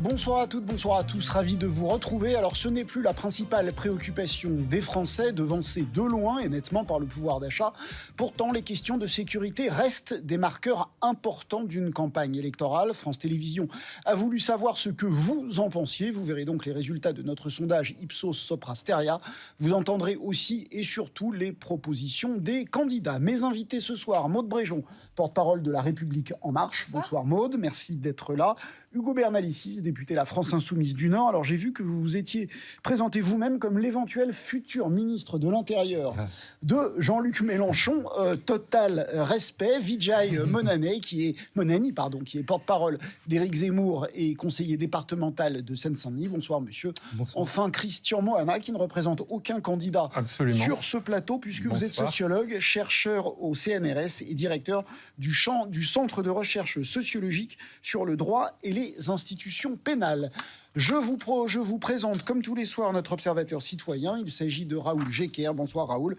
Bonsoir à toutes, bonsoir à tous, ravi de vous retrouver. Alors ce n'est plus la principale préoccupation des Français, devancée de loin et nettement par le pouvoir d'achat. Pourtant, les questions de sécurité restent des marqueurs importants d'une campagne électorale. France Télévisions a voulu savoir ce que vous en pensiez. Vous verrez donc les résultats de notre sondage Ipsos Sopra Steria. Vous entendrez aussi et surtout les propositions des candidats. Mes invités ce soir, Maude Bréjon, porte-parole de La République En Marche. Bonsoir, Maude, merci d'être là. Hugo Bernalicis, député La France Insoumise du Nord. Alors j'ai vu que vous vous étiez présenté vous-même comme l'éventuel futur ministre de l'Intérieur ah. de Jean-Luc Mélenchon. Euh, total respect. Vijay Monani, qui est Monani, pardon, qui est porte-parole d'Éric Zemmour et conseiller départemental de Seine-Saint-Denis. Bonsoir, monsieur. Enfin, Christian Mohama, qui ne représente aucun candidat sur ce plateau, puisque vous êtes sociologue, chercheur au CNRS et directeur du, champ, du Centre de recherche sociologique sur le droit et les institutions pénale. Je vous, je vous présente, comme tous les soirs, notre observateur citoyen. Il s'agit de Raoul Jecker. Bonsoir Raoul.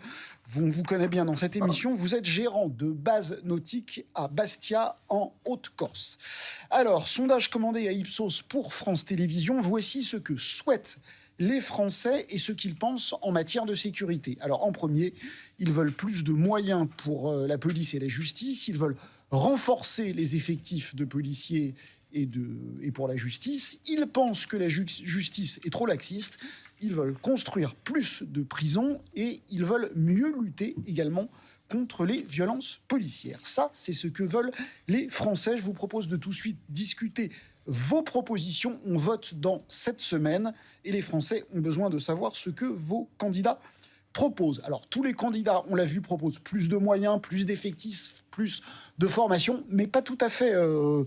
Vous vous connaissez bien dans cette émission. Vous êtes gérant de base nautique à Bastia, en Haute-Corse. Alors, sondage commandé à Ipsos pour France Télévisions. Voici ce que souhaitent les Français et ce qu'ils pensent en matière de sécurité. Alors, en premier, ils veulent plus de moyens pour euh, la police et la justice. Ils veulent renforcer les effectifs de policiers et, pour la justice. Ils pensent que la justice est trop laxiste. Ils veulent construire plus de prisons et ils veulent mieux lutter également contre les violences policières. Ça, c'est ce que veulent les Français. Je vous propose de tout de suite discuter vos propositions. On vote dans cette semaine et les Français ont besoin de savoir ce que vos candidats proposent. Alors, tous les candidats, on l'a vu, proposent plus de moyens, plus d'effectifs, plus de formation, mais pas tout à fait... Euh,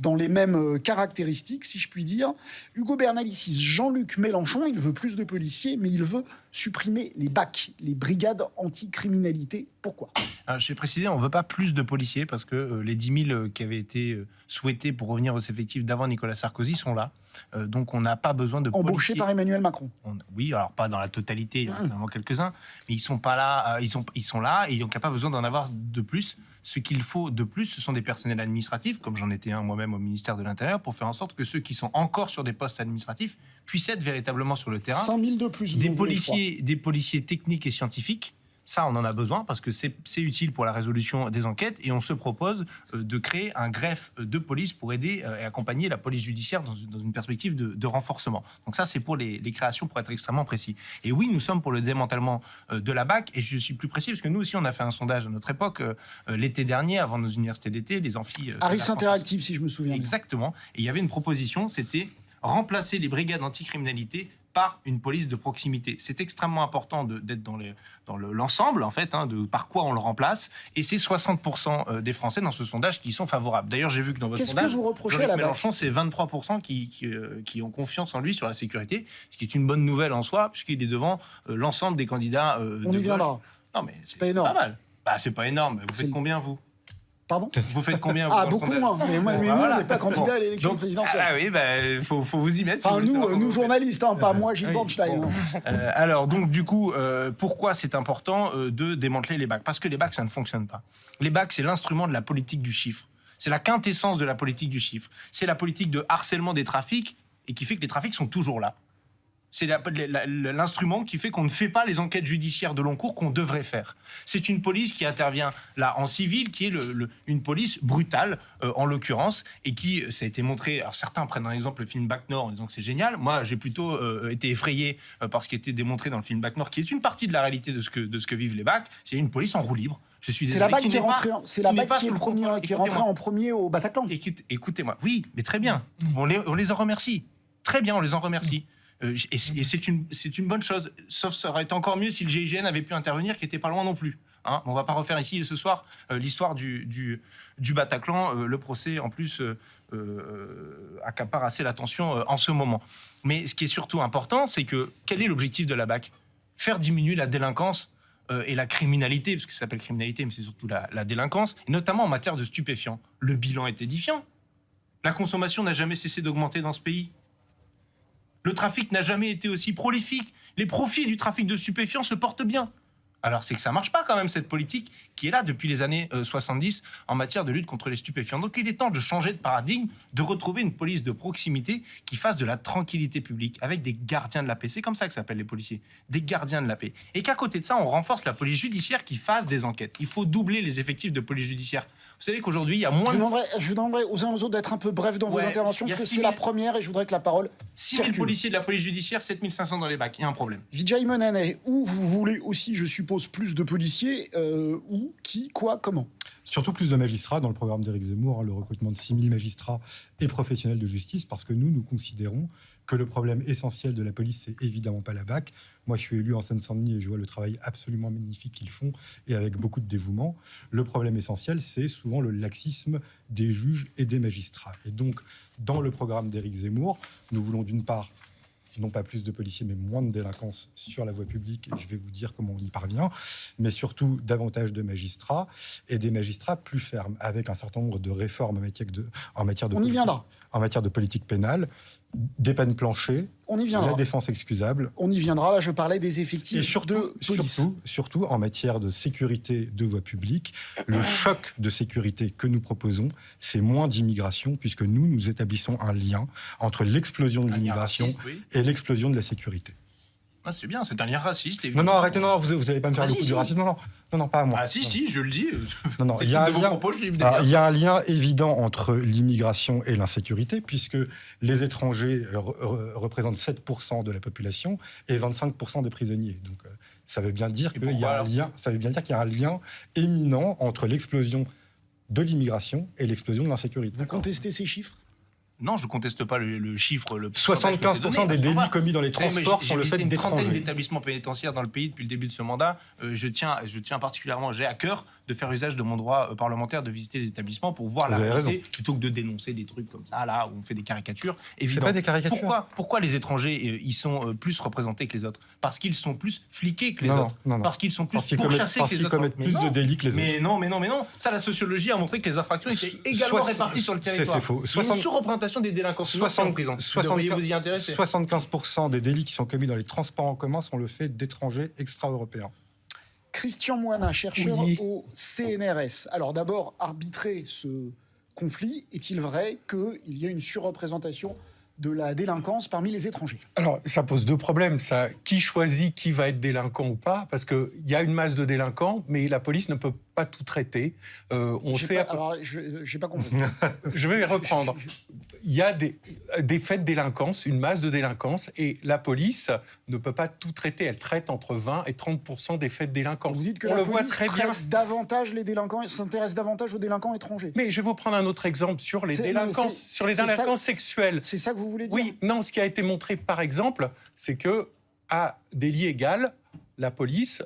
dans les mêmes euh, caractéristiques, si je puis dire. Hugo Bernalicis, Jean-Luc Mélenchon, il veut plus de policiers, mais il veut supprimer les BAC, les brigades anticriminalité. Pourquoi? Je vais préciser, on ne veut pas plus de policiers parce que euh, les 10 000 qui avaient été euh, souhaités pour revenir aux effectifs d'avant Nicolas Sarkozy sont là. donc on n'a pas besoin de Embauchés par Emmanuel Macron Oui, alors pas dans la totalité, il y en a quelques-uns, mais ils sont pas là, ils, sont, ils sont là et il n'y a pas besoin d'en avoir de plus. Ce qu'il faut de plus, ce sont des personnels administratifs, comme j'en étais un moi-même au ministère de l'Intérieur, pour faire en sorte que ceux qui sont encore sur des postes administratifs puissent être véritablement sur le terrain. 100 000 de plus. Des policiers, des policiers techniques et scientifiques ça, on en a besoin parce que c'est utile pour la résolution des enquêtes et on se propose euh, de créer un greffe de police pour aider euh, et accompagner la police judiciaire dans, une perspective de, renforcement. Donc ça, c'est pour les, créations pour être extrêmement précis. Et oui, nous sommes pour le démantèlement euh, de la BAC et je suis plus précis parce que nous aussi, on a fait un sondage à notre époque l'été dernier, avant nos universités d'été, les amphis. Harris Interactive, si je me souviens. Exactement. Et il y avait une proposition, c'était remplacer les brigades anticriminalité par une police de proximité. C'est extrêmement important d'être dans, dans l'ensemble, en fait, hein, de par quoi on le remplace. Et c'est 60% euh, des Français dans ce sondage qui sont favorables. D'ailleurs, j'ai vu que dans votre sondage, que vous reprochez à Mélenchon, c'est 23% qui, euh, qui, ont confiance en lui sur la sécurité, ce qui est une bonne nouvelle en soi, puisqu'il est devant euh, l'ensemble des candidats. on y viendra. Non, mais c'est pas énorme. Pas mal. Bah, c'est pas énorme. Vous faites combien, vous? Pardon Vous faites combien Ah, beaucoup moins. Mais, moi, nous, on n'est pas candidat à l'élection présidentielle. Ah oui, il bah, faut, faut, vous y mettre. nous, nous journalistes, hein, pas moi, Gilles Bornstein. Hein. Euh, alors, donc, du coup, euh, pourquoi c'est important euh, de démanteler les bacs? Parce que les bacs, ça ne fonctionne pas. Les bacs, c'est l'instrument de la politique du chiffre. C'est la quintessence de la politique du chiffre. C'est la politique de harcèlement des trafics et qui fait que les trafics sont toujours là c'est l'instrument qui fait qu'on ne fait pas les enquêtes judiciaires de long cours qu'on devrait faire. C'est une police qui intervient là en civil, qui est une police brutale euh, en l'occurrence, et qui, euh, ça a été montré, alors certains prennent un exemple le film Back Nord en disant que c'est génial, moi j'ai plutôt euh, été effrayé par ce qui a été démontré dans le film Back Nord, qui est une partie de la réalité de ce que, de ce que vivent les bacs, c'est une police en roue libre. Je suis C'est la BAC qui, est rentrée, qui, est premier, qui en premier au Bataclan. Écoutez-moi, oui, mais très bien, on les, on les en remercie. Très bien, on les en remercie. Euh, et c'est une, une bonne chose. Sauf ça aurait été encore mieux si le GIGN avait pu intervenir, qui était pas loin non plus. Hein. On va pas refaire ici ce soir euh, l'histoire du, du, Bataclan. Euh, le procès, en plus, accapare assez l'attention en ce moment. Mais ce qui est surtout important, c'est que quel est l'objectif de la BAC? Faire diminuer la délinquance et la criminalité, parce que ça s'appelle criminalité, mais c'est surtout la, la délinquance, et notamment en matière de stupéfiants. Le bilan est édifiant. La consommation n'a jamais cessé d'augmenter dans ce pays. Le trafic n'a jamais été aussi prolifique. Les profits du trafic de stupéfiants se portent bien. Alors c'est que ça marche pas quand même cette politique qui est là depuis les années 70 euh, en matière de lutte contre les stupéfiants. Donc il est temps de changer de paradigme, de retrouver une police de proximité qui fasse de la tranquillité publique avec des gardiens de la paix. C'est comme ça que s'appellent les policiers, des gardiens de la paix. Et qu'à côté de ça, on renforce la police judiciaire qui fasse des enquêtes. Il faut doubler les effectifs de police judiciaire. Vous savez qu'aujourd'hui, il y a moins je de... Je vous demanderai aux uns aux autres d'être un peu bref dans vos interventions, parce que c'est la première et je voudrais que la parole 6 000 policiers de la police judiciaire, 7500 dans les bacs. Il y a un problème. Vijay Monane, où vous voulez aussi, je suppose, plus de policiers, euh, où, qui, quoi, comment? Surtout plus de magistrats dans le programme d'Éric Zemmour, hein, le recrutement de 6 000 magistrats et professionnels de justice, parce que nous, nous considérons que le problème essentiel de la police, c'est évidemment pas la BAC. Moi, je suis élu en Seine-Saint-Denis et je vois le travail absolument magnifique qu'ils font et avec beaucoup de dévouement. Le problème essentiel, c'est souvent le laxisme des juges et des magistrats. Et donc, dans le programme d'Éric Zemmour, nous voulons d'une part non pas plus de policiers, mais moins de délinquance sur la voie publique. Et je vais vous dire comment on y parvient. Mais surtout, davantage de magistrats et des magistrats plus fermes, avec un certain nombre de réformes en matière de, en matière de, on y viendra. En matière de politique pénale, des peines planchées, on y viendra. la défense excusable. On y viendra. Là, je parlais des effectifs et surtout, de police. Surtout, surtout en matière de sécurité de voie publique, le choc de sécurité que nous proposons, c'est moins d'immigration, puisque nous, nous établissons un lien entre l'explosion de l'immigration et l'explosion de la sécurité. Ah, c'est bien, c'est un lien raciste. Non, non, arrêtez, non, vous n'allez pas me faire ah, le coup du racisme. Non, non, non, non, pas à moi. Ah, si, si, je le dis. Non, non, il y, a un lien, ah, il y a un lien évident entre l'immigration et l'insécurité, puisque les étrangers représentent 7% de la population et 25% des prisonniers. Donc, euh, ça veut bien dire qu'il y a un lien, ça veut bien dire qu'il y a un lien éminent entre l'explosion de l'immigration et l'explosion de l'insécurité. Vous contestez ces chiffres? Non, je conteste pas le, chiffre. Le 75% des délits commis dans les transports sont le fait une trentaine d'établissements pénitentiaires dans le pays depuis le début de ce mandat. Euh, je, tiens, je tiens particulièrement, j'ai à cœur de faire usage de mon droit euh, parlementaire de visiter les établissements pour voir la réalité plutôt que de dénoncer des trucs comme ça, là, où on fait des caricatures. C'est pas des caricatures. Pourquoi, pourquoi les étrangers, euh, ils sont plus représentés que les autres? Parce qu'ils sont plus fliqués que les autres. Parce qu'ils sont plus pourchassés que les autres. commettent plus de délits que les autres. Mais non, mais non, mais non. Ça, la sociologie a montré que les infractions étaient également réparties sur le territoire. C'est faux. Y une sous-représentation des délinquants 75% des délits qui sont commis dans les transports en commun sont le fait d'étrangers extra-européens. Christian Moina, chercheur au CNRS. Alors d'abord, arbitrer ce conflit, est-il vrai qu'il y a une surreprésentation de la délinquance parmi les étrangers? Alors, ça pose deux problèmes. Ça, qui choisit qui va être délinquant ou pas? Parce qu'il y a une masse de délinquants, mais la police ne peut pas tout traiter. Euh, on sait. Pas, alors, je n'ai pas compris. je vais reprendre. Il y a des, des faits de délinquance, une masse de délinquance, et la police ne peut pas tout traiter. Elle traite entre 20 et 30% des faits de délinquance. Vous dites que on la le voit très bien. davantage les délinquants, s'intéresse davantage aux délinquants étrangers. Mais je vais vous prendre un autre exemple sur les délinquances, sur les délinquances sexuelles. C'est ça que vous voulez dire Oui, non. Ce qui a été montré, par exemple, c'est que à délit égal, la police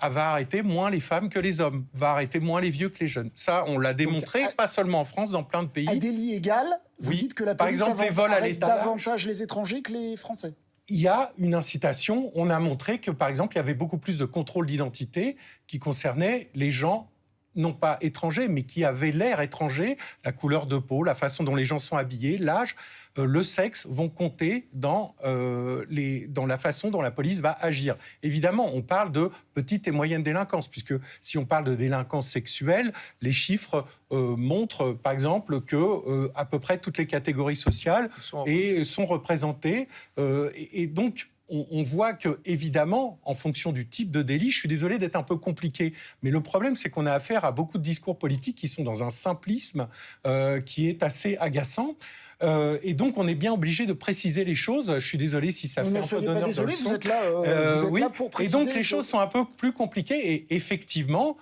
va arrêter moins les femmes que les hommes, va arrêter moins les vieux que les jeunes. Ça, on l'a démontré, pas seulement en France, dans plein de pays. À délit égal, vous dites que la police Par exemple, les vols à davantage les étrangers que les Français il y a une incitation. On a montré que, par exemple, il y avait beaucoup plus de contrôle d'identité qui concernait les gens non pas étrangers, mais qui avaient l'air étrangers, la couleur de peau, la façon dont les gens sont habillés, l'âge, euh, le sexe vont compter dans, euh, les, dans la façon dont la police va agir. Évidemment, on parle de petite et moyenne délinquance, puisque si on parle de délinquance sexuelle, les chiffres euh, montrent, par exemple, que à peu près toutes les catégories sociales sont, et, sont représentées. et, et donc, on, voit que, évidemment, en fonction du type de délit, je suis désolé d'être un peu compliqué, mais le problème, c'est qu'on a affaire à beaucoup de discours politiques qui sont dans un simplisme euh, qui est assez agaçant. Euh, et donc, on est bien obligé de préciser les choses. Je suis désolé si ça fait un peu d'honneur de leçon. Vous êtes là, euh, oui. pour préciser. Et donc, les choses sont un peu plus compliquées. Et effectivement,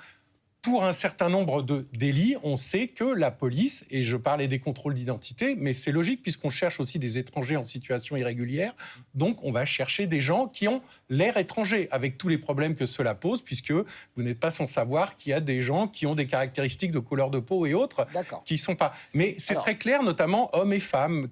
pour un certain nombre de délits, on sait que la police, et je parlais des contrôles d'identité, mais c'est logique puisqu'on cherche aussi des étrangers en situation irrégulière, donc on va chercher des gens qui ont l'air étranger, avec tous les problèmes que cela pose, puisque vous n'êtes pas sans savoir qu'il y a des gens qui ont des caractéristiques de couleur de peau et autres, qui sont pas. Mais c'est très clair, notamment hommes et femmes,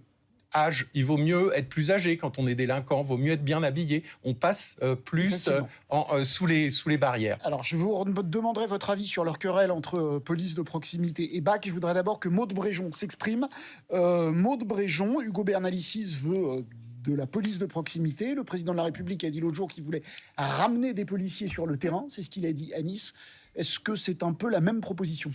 âge. Il vaut mieux être plus âgé quand on est délinquant, il vaut mieux être bien habillé. On passe euh, plus euh, en, euh, sous, les, sous les barrières. Alors, je vous demanderai votre avis sur leur querelle entre police de proximité et BAC. Je voudrais d'abord que Maude Bréjon s'exprime. Maude Bréjon, Hugo Bernalicis veut de la police de proximité. Le président de la République a dit l'autre jour qu'il voulait ramener des policiers sur le terrain. C'est ce qu'il a dit à Nice. Est-ce que c'est un peu la même proposition?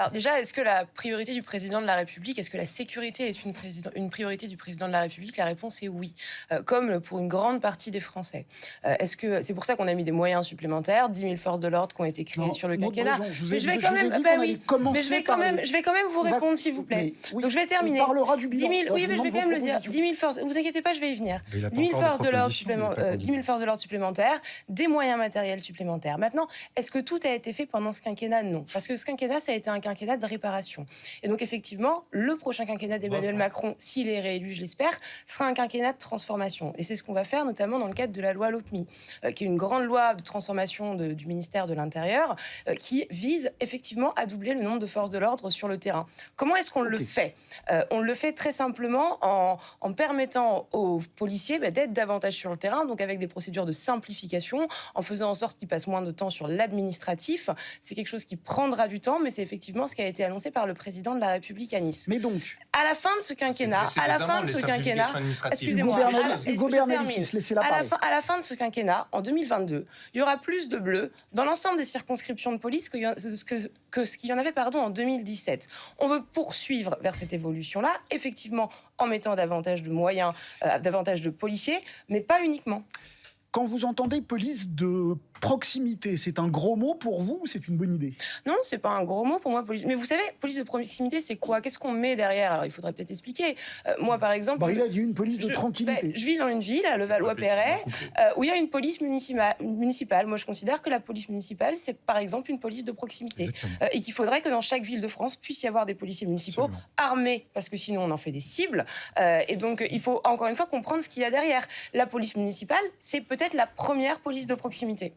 Alors déjà, est-ce que la priorité du président de la République, est-ce que la sécurité est une, une, priorité du président de la République? La réponse est oui, euh, comme pour une grande partie des Français. Euh, est-ce que c'est pour ça qu'on a mis des moyens supplémentaires, 10 000 forces de l'ordre qui ont été créées sur le quinquennat je Mais je vais quand même, bah oui, mais je vais quand même, je vais quand même vous répondre s'il vous plaît. Donc je vais terminer. On parlera du bilan. 10 000, oui, mais je vais quand même le dire. 10 000 forces. Vous inquiétez pas, je vais y venir. 10 000 forces de l'ordre supplémentaires, 10 000 forces de l'ordre supplémentaires, des moyens matériels supplémentaires. Maintenant, est-ce que tout a été fait pendant ce quinquennat? Non, parce que ce quinquennat, ça a été un quinquennat de réparation. Et donc effectivement, le prochain quinquennat d'Emmanuel Macron, s'il est réélu, je l'espère, sera un quinquennat de transformation. Et c'est ce qu'on va faire notamment dans le cadre de la loi LOPMI, euh, qui est une grande loi de transformation du ministère de l'Intérieur, euh, qui vise effectivement à doubler le nombre de forces de l'ordre sur le terrain. Comment est-ce qu'on le fait? Euh, On le fait très simplement en, permettant aux policiers bah, d'être davantage sur le terrain, donc avec des procédures de simplification, en faisant en sorte qu'ils passent moins de temps sur l'administratif. C'est quelque chose qui prendra du temps, mais c'est effectivement ce qui a été annoncé par le président de la République à Nice. Mais donc, à la fin de ce quinquennat, à la fin de ce quinquennat, excusez-moi, à, la fin, à la fin de ce quinquennat, en 2022, il y aura plus de bleus dans l'ensemble des circonscriptions de police que, que, que ce qu'il y en avait pardon, en 2017. On veut poursuivre vers cette évolution-là, effectivement en mettant davantage de moyens, euh, davantage de policiers, mais pas uniquement. Quand vous entendez police de proximité, c'est un gros mot pour vous ou c'est une bonne idée? Non, c'est pas un gros mot pour moi. Police. Mais vous savez, police de proximité, c'est quoi? Qu'est-ce qu'on met derrière? Alors, il faudrait peut-être expliquer. Euh, moi, par exemple. Bah, il a dit une police de tranquillité. Bah, je vis dans une ville, à Levallois-Perret, euh, où il y a une police municipale. Moi, je considère que la police municipale, c'est par exemple une police de proximité. Euh, et qu'il faudrait que dans chaque ville de France puisse y avoir des policiers municipaux armés, parce que sinon, on en fait des cibles. et donc, il faut encore une fois comprendre ce qu'il y a derrière. La police municipale, c'est peut-être la première police de proximité.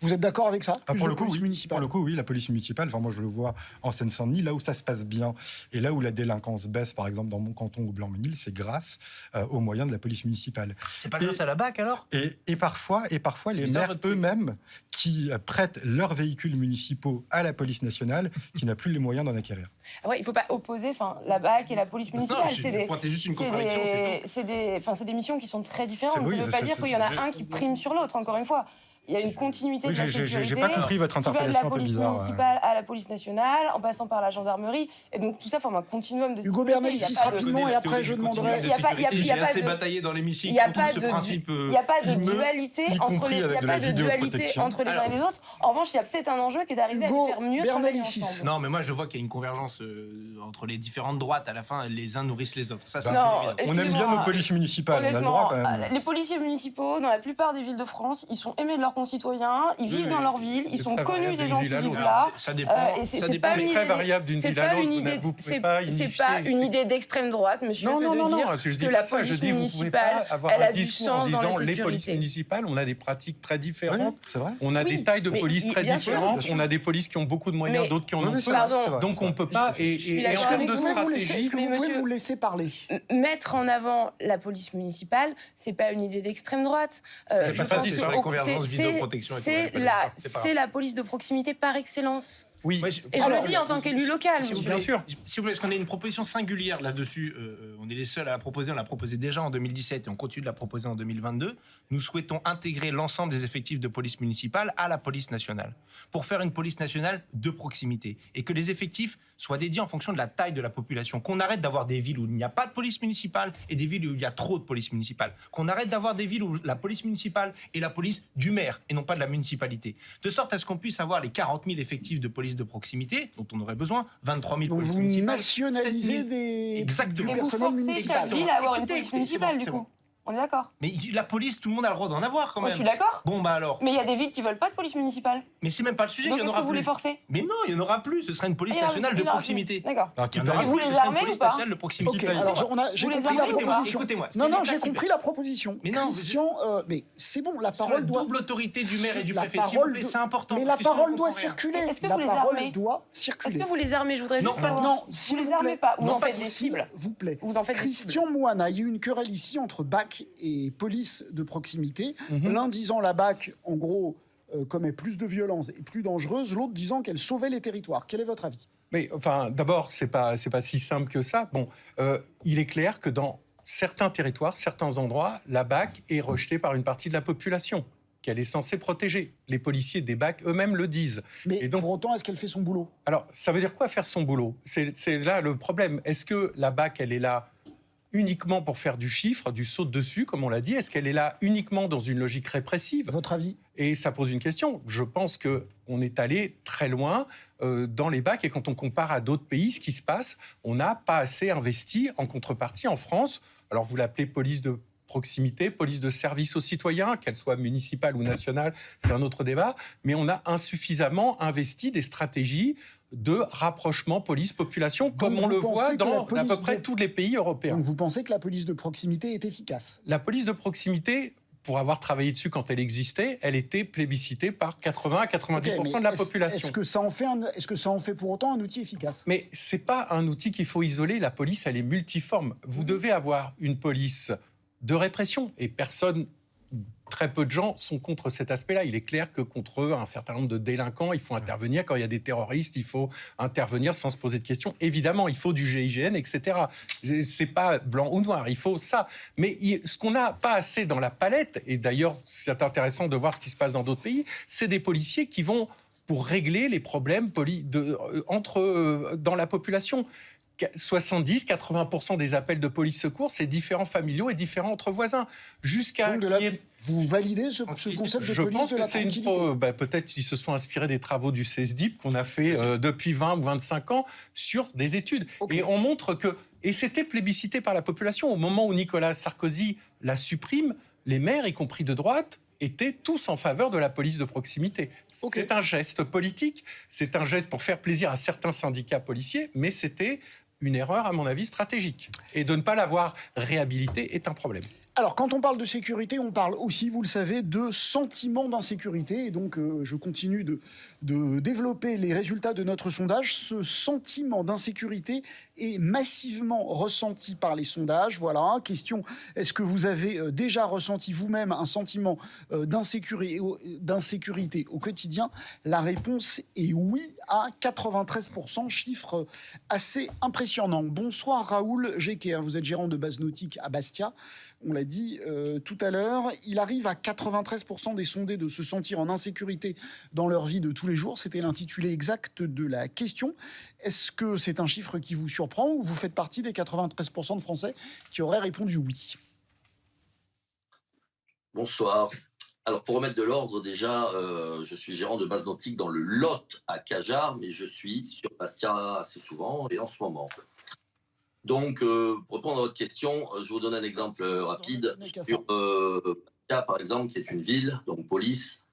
Vous êtes d'accord avec ça ah, pour, le coup, oui. pour le coup, oui, la police municipale, enfin, moi je le vois en Seine-Saint-Denis, là où ça se passe bien et là où la délinquance baisse, par exemple dans mon canton ou Blanc-Ménil, c'est grâce euh, aux moyens de la police municipale. C'est pas grâce à la BAC alors? et, et, parfois, et parfois les maires eux-mêmes qui euh, prêtent leurs véhicules municipaux à la police nationale qui n'a plus les moyens d'en acquérir. Ah ouais, il ne faut pas opposer la BAC et la police municipale. C'est des, juste une contradiction. C'est des, des, des, missions qui sont très différentes. Ça ne veut pas dire qu'il y en a un qui prime sur l'autre, encore une fois il y a une continuité de la sécurité. J'ai pas compris votre interpellation. de la police municipale à la police nationale, en passant par la gendarmerie, et donc tout ça forme un continuum de. Hugo Bernalicis rapidement, et après je demanderai. Il n'y a pas, il y a, assez bataillé dans l'hémicycle. Il n'y a pas de principe. Il n'y a pas de dualité entre les. Il a pas de dualité entre les uns et les autres. En revanche, il y a peut-être un enjeu qui est d'arriver à faire mieux. Bernalicis. Non, mais moi je vois qu'il y a une convergence euh, entre les différentes droites. À la fin, les uns nourrissent les autres. Ça, on aime bien nos polices municipales. On a le droit quand même. Les policiers municipaux, dans la plupart des villes de France, ils sont aimés de leurs concitoyens ils vivent dans leur ville, ils sont connus des gens qui vivent là. Ça dépend. Euh, c'est pas très variable d'une ville à l'autre. C'est pas une idée d'extrême droite, monsieur, non, non, de non, dire je dis que la police municipale, elle a du sens dans la sécurité. Les polices municipales, on a des pratiques très différentes. On a des tailles de police très différentes. On a des polices qui ont beaucoup de moyens, d'autres qui en ont peu. Donc on peut pas. Et en termes de stratégie, vous pouvez vous laisser parler. Mettre en avant la police municipale, c'est pas une idée d'extrême droite. Euh, je pense que c'est c'est la police de proximité par excellence. Oui. et je le dis en tant qu'élu local. Si vous bien sûr. Si vous voulez, parce qu'on a une proposition singulière là-dessus. Euh, on est les seuls à la proposer. On l'a proposé déjà en 2017 et on continue de la proposer en 2022. Nous souhaitons intégrer l'ensemble des effectifs de police municipale à la police nationale pour faire une police nationale de proximité et que les effectifs soient dédiés en fonction de la taille de la population. Qu'on arrête d'avoir des villes où il n'y a pas de police municipale et des villes où il y a trop de police municipale. Qu'on arrête d'avoir des villes où la police municipale est la police du maire et non pas de la municipalité. De sorte à ce qu'on puisse avoir les 40 000 effectifs de police de proximité dont on aurait besoin, 23 000 polices municipales. nationaliser des, Exactement. du personnel municipal. ville à avoir une police municipale, du coup. On est d'accord. Mais la police, tout le monde a le droit d'en avoir quand même. je suis d'accord. Bon, bah alors. Mais il y a des villes qui veulent pas de police municipale. Mais c'est même pas le sujet, Donc il y en aura que vous les forcez Mais non, il y en aura plus. Ce sera une police nationale de proximité. D'accord. Et vous les armez ou pas de proximité. alors j'ai compris la proposition. Écoutez-moi. Non, non, j'ai compris la proposition. Mais non, Christian, euh, mais c'est bon, la parole doit. double autorité du maire et du préfet, c'est important. Mais la parole doit circuler. Est-ce que vous les armez doit circuler. Est-ce que vous les armez Je voudrais juste savoir. Non, vous les armez pas. Vous en faites des cibles. Vous plaît. Vous en faites Christian Moine, il y a eu une querelle ici entre BAC et police de proximité. Mhm. L'un disant la BAC, en gros, euh, commet plus de violence et plus dangereuse, l'autre disant qu'elle sauvait les territoires. Quel est votre avis? Mais enfin, d'abord, c'est pas c'est pas si simple que ça. Bon, euh, il est clair que dans certains territoires, certains endroits, la BAC est rejetée par une partie de la population qu'elle est censée protéger. Les policiers des BAC eux-mêmes le disent. Mais Et donc, pour autant, est-ce qu'elle fait son boulot? Alors, ça veut dire quoi faire son boulot? C'est là le problème. Est-ce que la BAC, elle est là uniquement pour faire du chiffre, du saut dessus, comme on l'a dit? Est-ce qu'elle est là uniquement dans une logique répressive? Votre avis? Et ça pose une question. Je pense que on est allé très loin euh, dans les bacs. Et quand on compare à d'autres pays, ce qui se passe, on n'a pas assez investi en contrepartie en France. Alors vous l'appelez police de proximité, police de service aux citoyens, qu'elle soit municipale ou nationale, c'est un autre débat, mais on a insuffisamment investi des stratégies de rapprochement police-population, comme on le voit dans à peu près tous les pays européens. Donc vous pensez que la police de proximité est efficace? La police de proximité, pour avoir travaillé dessus quand elle existait, elle était plébiscitée par 80 à 90% de la population. Est-ce que ça en fait est-ce que ça en fait pour autant un outil efficace? Mais c'est pas un outil qu'il faut isoler. La police, elle est multiforme. Vous mmh. devez avoir une police de répression et personne très peu de gens sont contre cet aspect-là. Il est clair que contre eux, un certain nombre de délinquants, il faut intervenir. Quand il y a des terroristes, il faut intervenir sans se poser de questions. Évidemment, il faut du GIGN, etc. C'est pas blanc ou noir, il faut ça. Mais ce qu'on n'a pas assez dans la palette, et d'ailleurs c'est intéressant de voir ce qui se passe dans d'autres pays, c'est des policiers qui vont pour régler les problèmes de, euh, entre, euh, dans la population. 70-80% des appels de police secours, c'est différents familiaux et différents entre voisins. Jusqu'à vous validez ce, concept de Je pense que c'est une. Bah, Peut-être qu'ils se sont inspirés des travaux du CESDIP qu'on a fait euh, depuis 20 ou 25 ans sur des études. Et on montre que. Et c'était plébiscité par la population. Au moment où Nicolas Sarkozy la supprime, les maires, y compris de droite, étaient tous en faveur de la police de proximité. C'est un geste politique, c'est un geste pour faire plaisir à certains syndicats policiers, mais c'était une erreur, à mon avis, stratégique. Et de ne pas l'avoir réhabilité est un problème. Alors, quand on parle de sécurité, on parle aussi, vous le savez, de sentiment d'insécurité. Et donc, euh, je continue de, développer les résultats de notre sondage. Ce sentiment d'insécurité est massivement ressenti par les sondages. Voilà. Question est-ce que vous avez euh, déjà ressenti vous-même un sentiment euh, d'insécurité, au quotidien? La réponse est oui à 93%, chiffre assez impressionnant. Bonsoir Raoul Jecker, vous êtes gérant de base nautique à Bastia on l'a dit euh, tout à l'heure, il arrive à 93% des sondés de se sentir en insécurité dans leur vie de tous les jours. C'était l'intitulé exact de la question. Est-ce que c'est un chiffre qui vous surprend ou vous faites partie des 93% de Français qui auraient répondu oui? Bonsoir. Alors pour remettre de l'ordre, déjà, euh, je suis gérant de base nautique dans le Lot à Cajar, mais je suis sur Bastia assez souvent et en ce moment. Donc, euh, pour répondre à votre question, euh, je vous donne un exemple euh, rapide sur euh, par exemple, qui est une ville, donc police.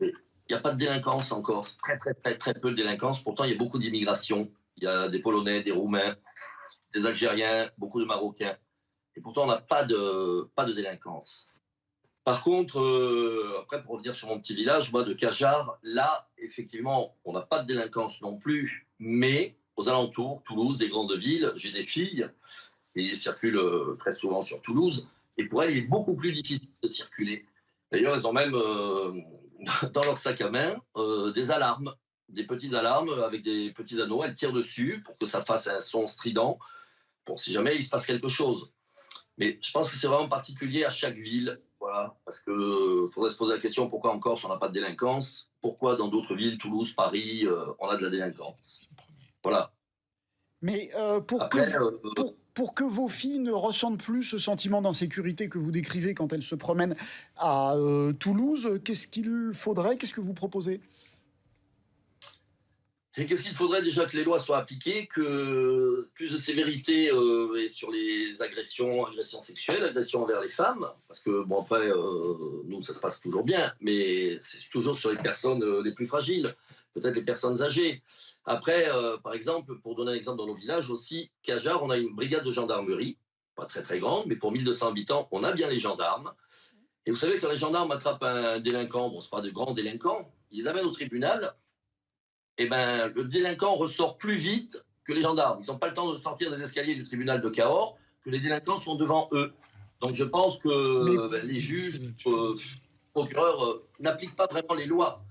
Il n'y a pas de délinquance encore, très, très, très, très peu de délinquance. Pourtant, il y a beaucoup d'immigration. Il y a des Polonais, des Roumains, des Algériens, beaucoup de Marocains. Et pourtant, on n'a pas de, pas de délinquance. Par contre, après, pour revenir sur mon petit village, moi, de Cajar, là, effectivement, on n'a pas de délinquance non plus, mais aux alentours, Toulouse, des grandes villes. J'ai des filles et circulent euh, très souvent sur Toulouse. Et pour elles, il est beaucoup plus difficile de circuler. D'ailleurs, elles ont même euh, dans leur sac à main euh, des alarmes, des petites alarmes avec des petits anneaux. Elles tirent dessus pour que ça fasse un son strident, pour si jamais il se passe quelque chose. Mais je pense que c'est vraiment particulier à chaque ville. Voilà, parce qu'il faudrait se poser la question pourquoi en Corse on n'a pas de délinquance? Pourquoi dans d'autres villes, Toulouse, Paris, on a de la délinquance? Voilà. Mais euh, pour, que, euh, pour, que vos filles ne ressentent plus ce sentiment d'insécurité que vous décrivez quand elles se promènent à euh, Toulouse, qu'est-ce qu'il faudrait Qu'est-ce que vous proposez? Et qu'est-ce qu'il faudrait déjà que les lois soient appliquées, que plus de sévérité sur les agressions, agressions sexuelles, agressions envers les femmes, parce que bon après nous ça se passe toujours bien, mais c'est toujours sur les personnes les plus fragiles, peut-être les personnes âgées. Après, euh, par exemple, pour donner un exemple dans nos villages aussi, Cajar, on a une brigade de gendarmerie, pas très très grande, mais pour 1200 habitants, on a bien les gendarmes. Et vous savez, quand les gendarmes attrapent un délinquant, bon, ce pas de grands délinquants, ils les amènent au tribunal, et eh ben le délinquant ressort plus vite que les gendarmes. Ils n'ont pas le temps de sortir des escaliers du tribunal de Cahors, que les délinquants sont devant eux. Donc je pense que ben, les juges, les euh, procureurs euh, n'appliquent pas vraiment les lois.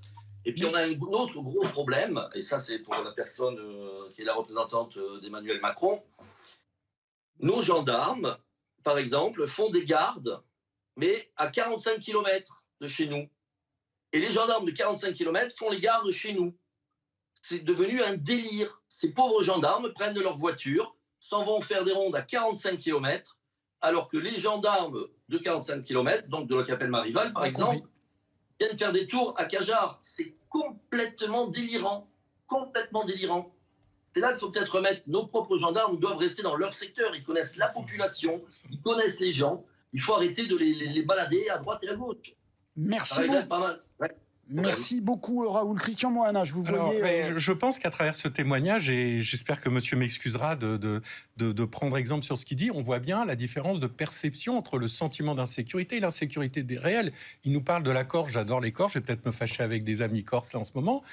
Et puis on a un autre gros problème, et ça c'est pour la personne euh, qui est la représentante euh, d'Emmanuel Macron. Nos gendarmes, par exemple, font des gardes, mais à 45 km de chez nous. Et les gendarmes de 45 km font les gardes chez nous. C'est devenu un délire. Ces pauvres gendarmes prennent leur voiture, s'en vont faire des rondes à 45 km, alors que les gendarmes de 45 km, donc de la Capelle Marival par exemple, viennent faire des tours à Cajar. C'est complètement délirant. Complètement délirant. C'est là qu'il faut peut-être remettre nos propres gendarmes doivent rester dans leur secteur. Ils connaissent la population, ils connaissent les gens. Il faut arrêter de les, balader à droite et à gauche. Merci. Beaucoup. Merci beaucoup Raoul. Christian Moana, je vous voyais... Euh, je pense qu'à travers ce témoignage, et j'espère que monsieur m'excusera de, de, de, prendre exemple sur ce qu'il dit, on voit bien la différence de perception entre le sentiment d'insécurité et l'insécurité réelle. Il nous parle de la Corse, j'adore les Corses, je vais peut-être me fâcher avec des amis corses là en ce moment.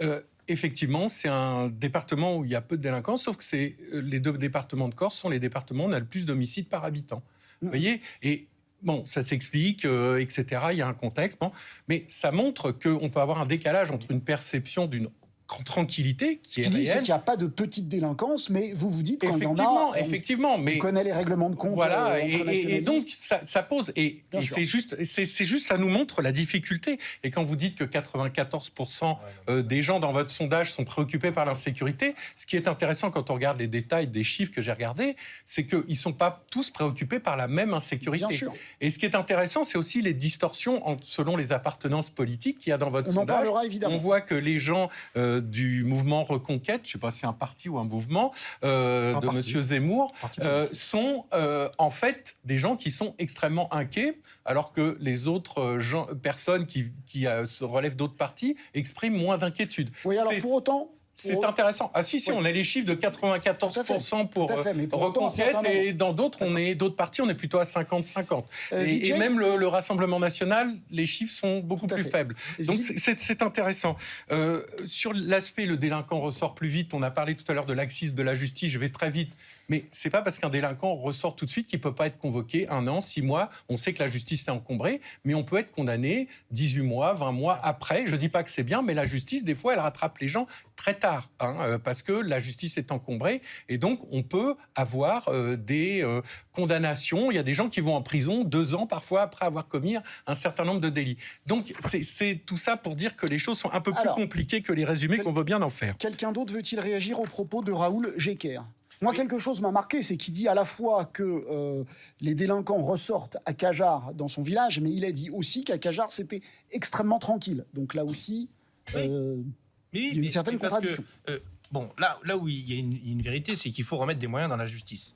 Euh, effectivement, c'est un département où il y a peu de délinquance, sauf que c'est euh, les deux départements de Corse sont les départements où on a le plus d'homicides par habitant. Vous mm. voyez? Et bon, ça s'explique, euh, etc. Il y a un contexte, mais ça montre qu'on peut avoir un décalage entre une perception d'une tranquillité qui est réelle. qu'il n'y a pas de petite délinquance, mais vous vous dites quand il y en a, on, effectivement, mais on connaît les règlements de compte. Voilà, euh, et, donc ça, pose et, c'est juste, c'est juste, ça nous montre la difficulté. Et quand vous dites que 94% euh, des gens dans votre sondage sont préoccupés par l'insécurité, ce qui est intéressant quand on regarde les détails des chiffres que j'ai regardés, c'est qu'ils ne sont pas tous préoccupés par la même insécurité. Bien sûr. Et ce qui est intéressant, c'est aussi les distorsions selon les appartenances politiques qu'il y a dans votre on sondage. En parlera, évidemment. On voit que les gens euh, du mouvement Reconquête, je ne sais pas si c'est un parti ou un mouvement, euh, de M. Zemmour, euh, sont euh, en fait des gens qui sont extrêmement inquiets, alors que les autres gens, personnes qui, qui se relèvent d'autres partis expriment moins d'inquiétude. Oui, alors pour autant, c'est intéressant. Ah si, si, on a les chiffres de 94% pour Reconquête et dans d'autres, on est d'autres partis, on est plutôt à 50-50. Euh, et, même le, Rassemblement national, les chiffres sont beaucoup plus faibles. Donc c'est intéressant. Euh, sur l'aspect, le délinquant ressort plus vite. On a parlé tout à l'heure de laxisme de la justice. Je vais très vite. Mais c'est pas parce qu'un délinquant ressort tout de suite qu'il peut pas être convoqué un an, six mois. On sait que la justice est encombrée, mais on peut être condamné 18 mois, 20 mois après. Je dis pas que c'est bien, mais la justice, des fois, elle rattrape les gens très tard, hein, euh, parce que la justice est encombrée. Et donc, on peut avoir euh, des euh, condamnations. Il y a des gens qui vont en prison deux ans parfois après avoir commis un certain nombre de délits. Donc, c'est tout ça pour dire que les choses sont un peu plus compliquées que les résumés qu'on veut bien en faire. Quelqu'un d'autre veut-il réagir au propos de Raoul Jecker? Moi, quelque chose m'a marqué, c'est qu'il dit à la fois que euh, les délinquants ressortent à Cajar dans son village, mais il a dit aussi qu'à Cajar, c'était extrêmement tranquille. Donc là aussi, euh, il y a une certaine contradiction. Euh, bon, là, là où il y a une, vérité, c'est qu'il faut remettre des moyens dans la justice.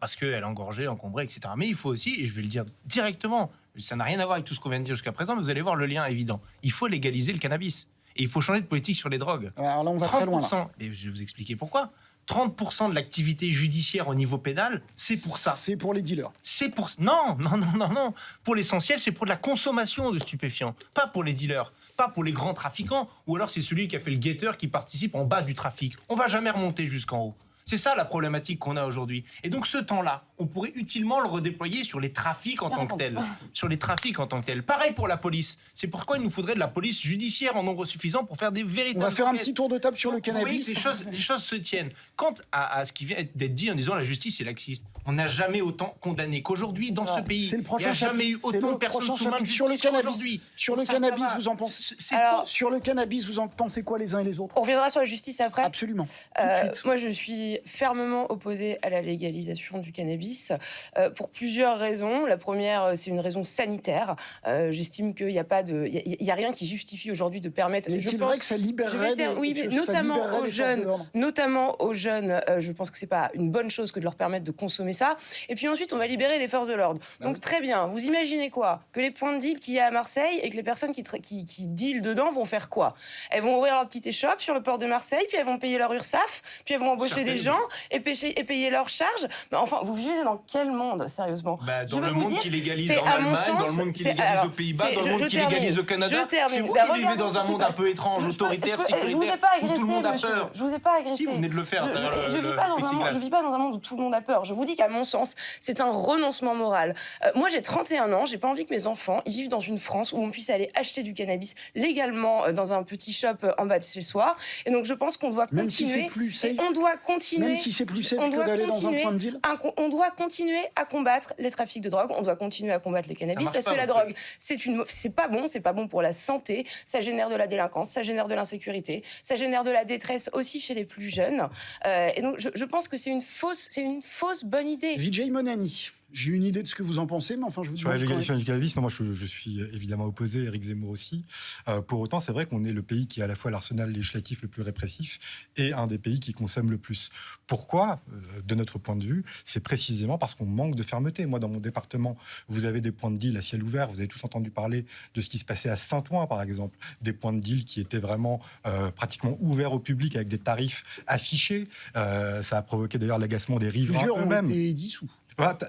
parce qu'elle est engorgée, encombrée, etc. Mais il faut aussi, et je vais le dire directement, ça n'a rien à voir avec tout ce qu'on vient de dire jusqu'à présent, mais vous allez voir le lien évident. Il faut légaliser le cannabis. Et il faut changer de politique sur les drogues. Alors là, on va très loin. Et je vais vous expliquer pourquoi. 30% de l'activité judiciaire au niveau pénal, c'est pour ça. C'est pour les dealers. C'est pour non, non, non, non, non. Pour l'essentiel, c'est pour de la consommation de stupéfiants, pas pour les dealers, pas pour les grands trafiquants, ou alors c'est celui qui a fait le guetteur qui participe en bas du trafic. On va jamais remonter jusqu'en haut. C'est ça la problématique qu'on a aujourd'hui. Et donc ce temps-là, on pourrait utilement le redéployer sur les trafics en tant que tels. Sur les trafics en tant que tels. Pareil pour la police. C'est pourquoi il nous faudrait de la police judiciaire en nombre suffisant pour faire des véritables... On va faire un petit tour de table sur le cannabis. Oui, les choses, les choses se tiennent. Quant à, ce qui vient d'être dit en disant la justice est laxiste, on n'a jamais autant condamné qu'aujourd'hui dans ce pays. Le prochain Il n'y a jamais eu autant de personnes sous main de sur le cannabis. Sur le cannabis, vous en pensez Alors, Sur le cannabis, vous en pensez quoi les uns et les autres? On reviendra sur la justice après. Absolument. Euh, moi, je suis fermement opposé à la légalisation du cannabis euh, pour plusieurs raisons. La première, euh, c'est une raison sanitaire. Euh, j'estime qu'il n'y a pas de, il y, a rien qui justifie aujourd'hui de permettre. Mais c'est vrai que ça libérerait. oui, mais notamment aux jeunes, notamment aux jeunes. je pense que c'est pas une bonne chose que de leur permettre de consommer ça. Et puis ensuite, on va libérer les forces de l'ordre. Bah Donc très bien. Vous imaginez quoi? Que les points de deal qu'il y a à Marseille et que les personnes qui, qui, qui dealent dedans vont faire quoi? Elles vont ouvrir leur petite échoppe sur le port de Marseille, puis elles vont payer leur URSAF, puis elles vont embaucher des gens et pêcher et payer leurs charges. Mais enfin, vous vivez dans quel monde, sérieusement? Bah, Dans le monde qui légalise en Allemagne, dans le monde qui légalise aux Pays-Bas, dans le monde qui légalise au Canada. C'est vous qui vivez dans un monde un peu étrange, autoritaire, sécuritaire, où tout le monde a peur. Je vous ai pas agressé. Si, vous venez de le faire. Je ne vis pas dans un monde où tout le monde a peur. Je vous dis qu'à mon sens, c'est un renoncement moral. Euh, moi, j'ai 31 ans, j'ai pas envie que mes enfants ils vivent dans une France où on puisse aller acheter du cannabis légalement euh, dans un petit shop euh, en bas de chez soi. Et donc, je pense qu'on doit continuer. Même si plus on doit continuer continuer. Même si c'est plus safe que d'aller dans un point de deal. on doit continuer à combattre les trafics de drogue. On doit continuer à combattre les cannabis parce que la drogue, c'est une, c'est pas bon, c'est pas bon pour la santé. Ça génère de la délinquance, ça génère de l'insécurité, ça génère de la détresse aussi chez les plus jeunes. Euh, et donc, je, je pense que c'est une fausse, c'est une fausse bonne idée. Vijay Monani. J'ai une idée de ce que vous en pensez, mais enfin, je vous Sur la légalisation du cannabis, moi, je, suis évidemment opposé, Eric Zemmour aussi. Euh, pour autant, c'est vrai qu'on est le pays qui a à la fois l'arsenal législatif le plus répressif et un des pays qui consomme le plus. Pourquoi euh, De notre point de vue, c'est précisément parce qu'on manque de fermeté. Moi, dans mon département, vous avez des points de deal à ciel ouvert. Vous avez tous entendu parler de ce qui se passait à Saint-Ouen, par exemple. Des points de deal qui étaient vraiment euh, pratiquement ouverts au public avec des tarifs affichés. ça a provoqué d'ailleurs l'agacement des riverains eux-mêmes. Et dissous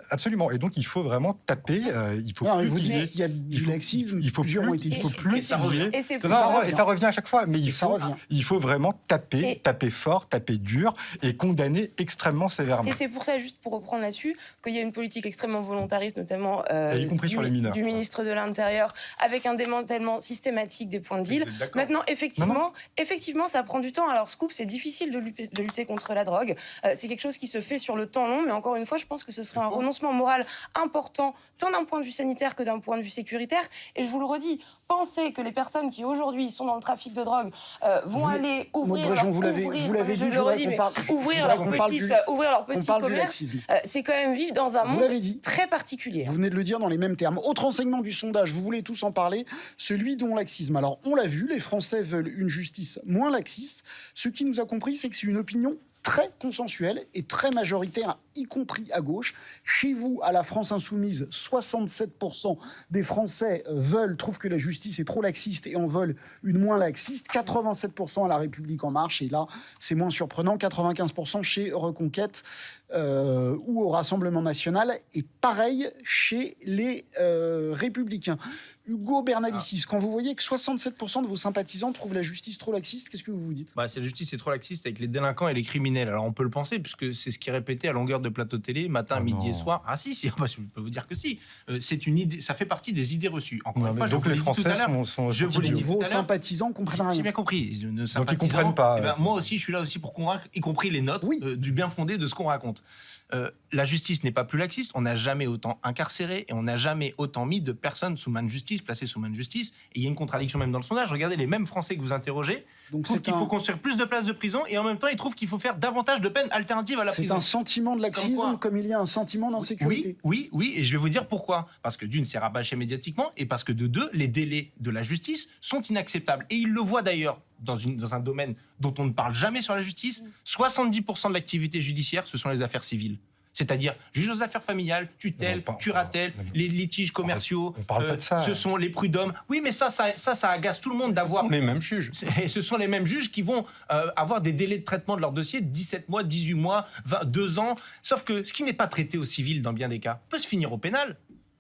absolument. Et donc, il faut vraiment taper. Euh, il faut plus vous dites qu'il y a du laxisme. Il faut plus. Il faut plus. Et ça revient. Et, ça revient à chaque fois. Mais il faut, il faut vraiment taper, taper fort, taper dur et condamner extrêmement sévèrement. Et c'est pour ça, juste pour reprendre là-dessus, qu'il y a une politique extrêmement volontariste, notamment euh, y compris du, sur les mineurs, du ministre de l'Intérieur, avec un démantèlement systématique des points de deal. Maintenant, effectivement, effectivement, ça prend du temps. Alors, Scoop, c'est difficile de lutter, de lutter, contre la drogue. Euh, c'est quelque chose qui se fait sur le temps long, mais encore une fois, je pense que ce serait un renoncement moral important, tant d'un point de vue sanitaire que d'un point de vue sécuritaire. Et je vous le redis, pensez que les personnes qui aujourd'hui sont dans le trafic de drogue euh, vont aller ouvrir leur, vous l'avez dit, je redis, mais ouvrir leur petite, ouvrir leur petit commerce, euh, c'est quand même vivre dans un monde très particulier. Vous venez de le dire dans les mêmes termes. Autre enseignement du sondage, vous voulez tous en parler, celui dont laxisme. Alors on l'a vu, les Français veulent une justice moins laxiste. Ce qui nous a compris, c'est que c'est une opinion très consensuel et très majoritaire, y compris à gauche. Chez vous, à la France insoumise, 67% des Français veulent, trouvent que la justice est trop laxiste et en veulent une moins laxiste. 87% à la République en marche, et là, c'est moins surprenant, 95% chez Reconquête. Euh, ou au Rassemblement national, et pareil chez les euh, Républicains. Hugo Bernalicis, ah. quand vous voyez que 67% de vos sympathisants trouvent la justice trop laxiste, qu'est-ce que vous vous dites? Bah, C'est la justice est trop laxiste avec les délinquants et les criminels. Alors on peut le penser, puisque c'est ce qui est répété à longueur de plateau télé, matin, ah midi et soir. Ah si, si bah, je peux vous dire que si. Euh, c'est une idée, ça fait partie des idées reçues. Encore une fois, je vous l'ai dit tout à l'heure. Je vous l'ai dit Vos sympathisants comprennent rien. J'ai bien compris. Ne Donc ils comprennent pas. Eh ben, moi aussi, je suis là aussi pour convaincre, y compris les notes, du bien fondé de ce qu'on raconte. Euh, la justice n'est pas plus laxiste. On n'a jamais autant incarcéré et on n'a jamais autant mis de personnes sous main de justice, placées sous main de justice. Et il y a une contradiction même dans le sondage. Regardez les mêmes Français que vous interrogez trouvent qu'il faut construire plus de places de prison et en même temps ils trouvent qu'il faut faire davantage de peines alternatives à la prison. C'est un sentiment de laxisme comme, il y a un sentiment d'insécurité. Oui, oui, oui. Et je vais vous dire pourquoi. Parce que d'une, c'est rabâché médiatiquement et parce que de deux, les délais de la justice sont inacceptables. Et ils le voient d'ailleurs dans, dans, un domaine dont on ne parle jamais sur la justice. 70% de l'activité judiciaire, ce sont les affaires civiles c'est-à-dire juge aux affaires familiales, tutelle, curatelle, les litiges commerciaux. On parle, pas de ça. Ce sont les prud'hommes. Oui, mais ça, ça, ça, agace tout le monde d'avoir. Ce sont les mêmes juges. Et ce sont les mêmes juges qui vont euh, avoir des délais de traitement de leur dossier 17 mois, 18 mois, 20, 2 ans. Sauf que ce qui n'est pas traité au civil dans bien des cas peut se finir au pénal.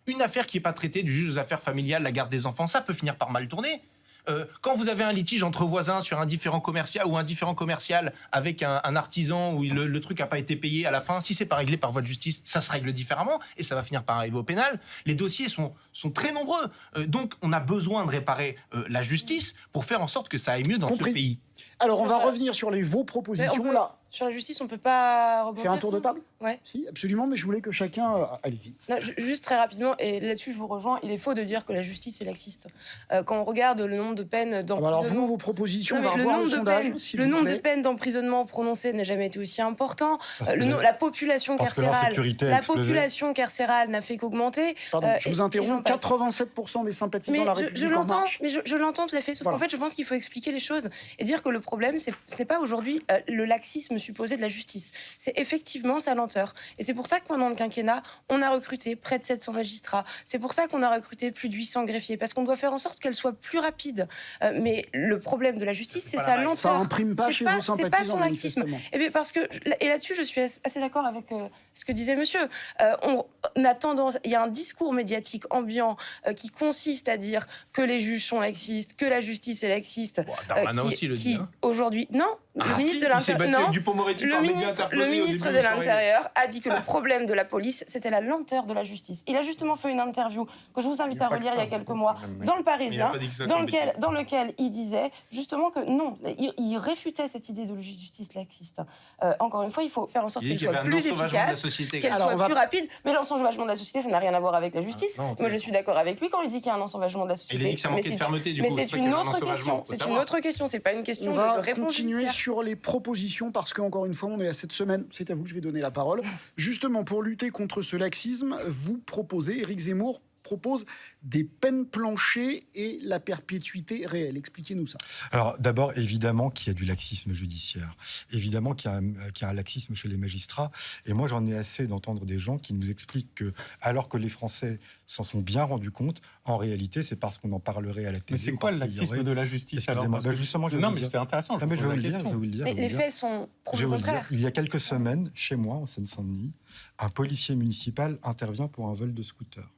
Une affaire qui n'est pas traitée du juge aux affaires familiales, la garde des enfants, ça peut finir par mal tourner. Euh, quand vous avez un litige entre voisins sur un différent commercial ou un différent commercial avec un, artisan où le, truc n'a pas été payé à la fin, si c'est pas réglé par voie de justice, ça se règle différemment et ça va finir par arriver au pénal. Les dossiers sont, sont très nombreux. Euh, donc on a besoin de réparer euh, la justice pour faire en sorte que ça aille mieux dans ce pays. Alors on va revenir sur les vos propositions là. Sur la justice, on peut pas Faire un tour de table Ouais. Si, absolument, mais je voulais que chacun. Euh, allez-y. Juste très rapidement, et là-dessus je vous rejoins, il est faux de dire que la justice est laxiste. Euh, quand on regarde le nombre de peines d'emprisonnement. alors vous, vos propositions, on va le revoir le sondage. le nombre de peines d'emprisonnement prononcées n'a jamais été aussi important. Euh, le, la population carcérale. La population carcérale n'a fait qu'augmenter. Pardon, je vous interromps. 87% des sympathisants de la République je, l'entends, mais je, je l'entends tout à fait. Sauf qu'en fait, je pense qu'il faut expliquer les choses et dire que le problème, ce n'est pas aujourd'hui le laxisme supposé de la justice. C'est effectivement sa lenteur. Et c'est pour ça que pendant le quinquennat, on a recruté près de 700 magistrats. C'est pour ça qu'on a recruté plus de 800 greffiers, parce qu'on doit faire en sorte qu'elle soit plus rapide. Euh, mais le problème de la justice, c'est sa lenteur. Ça imprime pas chez pas, C'est pas son laxisme. Et eh bien parce que, et là-dessus, je suis assez d'accord avec euh, ce que disait monsieur. Euh, on, a tendance, il y a un discours médiatique ambiant qui consiste à dire que les juges sont laxistes, que la justice est laxiste. Bon, qui, aussi le qui hein. aujourd'hui, non, le ah, ministre de l'Intérieur. Le ministre, le ministre de l'Intérieur a dit que le problème de la police, c'était la lenteur de la justice. Il a justement fait une interview que je vous invite à relire il y a quelques mois dans le Parisien, dans lequel, dans lequel il disait justement que non, il, réfutait cette idée de justice laxiste. Euh, encore une fois, il faut faire en sorte qu'elle soit plus efficace, qu'elle soit plus rapide. Mais l'ensauvagement de la société, ça n'a rien à voir avec la justice. Ah, Moi, je suis d'accord avec lui quand il dit qu'il y a un ensauvagement de la société. Il a dit que ça manquait de fermeté, du coup. Mais c'est une autre question. C'est une autre question. C'est pas une question de réponse. On va continuer sur les propositions parce qu'encore une fois, on est à cette semaine. C'est à vous que je vais donner la parole. Justement, pour lutter contre ce laxisme, vous proposez, Éric Zemmour propose des peines planchées et la perpétuité réelle. Expliquez-nous ça. Alors d'abord, évidemment qu'il y a du laxisme judiciaire. Évidemment qu'il y, a un laxisme chez les magistrats. Et moi, j'en ai assez d'entendre des gens qui nous expliquent que, alors que les Français s'en sont bien rendus compte, en réalité, c'est parce qu'on en parlerait à la télé. Mais c'est quoi le laxisme de la justice alors bah, justement, je Non, mais c'est intéressant. Je, je, vais vous le dire, Mais les faits sont contraires. Il y a quelques semaines, chez moi, en Seine-Saint-Denis, un policier municipal intervient pour un vol de scooter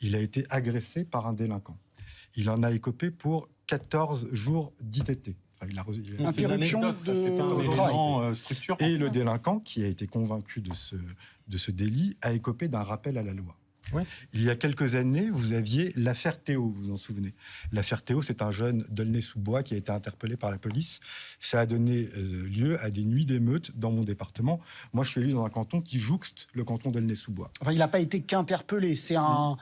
il a été agressé par un délinquant. Il en a écopé pour 14 jours d'ITT. il a, Interruption de, un euh, structurant. Et le délinquant, qui a été convaincu de ce, de ce délit, a écopé d'un rappel à la loi. Il y a quelques années, vous aviez l'affaire Théo, vous vous en souvenez. L'affaire Théo, c'est un jeune d'Aulnay-sous-Bois qui a été interpellé par la police. Ça a donné euh, lieu à des nuits d'émeutes dans mon département. Moi, je suis élu dans un canton qui jouxte le canton d'Aulnay-sous-Bois. Enfin, il n'a pas été qu'interpellé, c'est un...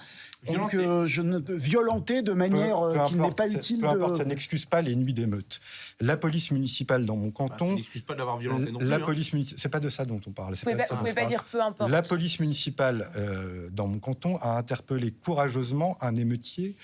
Donc, euh, je ne violenté de manière euh, qui n'est pas utile. Peu importe, ça n'excuse pas les nuits d'émeutes. La police municipale dans mon canton. ça n'excuse pas d'avoir violenté non plus. La hein. police c'est pas de ça dont on parle. Vous ne pouvez, pas, dire peu importe. La police municipale dans mon canton a interpellé courageusement un émeutier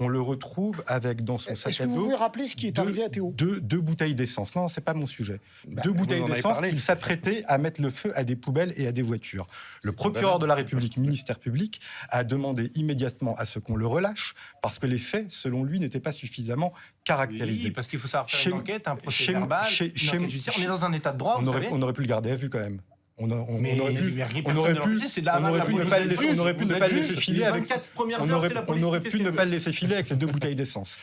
on le retrouve avec dans son sac à dos. Est-ce que vous pouvez rappeler ce qui est arrivé à Théo deux, deux, bouteilles d'essence. Non, c'est pas mon sujet. Bah, deux bouteilles d'essence. Il s'apprêtait à mettre le feu à des poubelles et à des voitures. Le procureur de la République, ministère public, a demandé immédiatement à ce qu'on le relâche parce que les faits, selon lui, n'étaient pas suffisamment caractérisés. Oui, parce qu'il faut savoir faire une enquête, un procès verbal, une enquête judiciaire. On est dans un état de droit. On, aurait, on aurait pu le garder à vue quand même. On, aurait pu, on aurait pu, ne pas le laisser, on aurait pu ne pas le laisser filer avec, on aurait, on aurait pu ne pas le laisser filer avec ces deux bouteilles d'essence.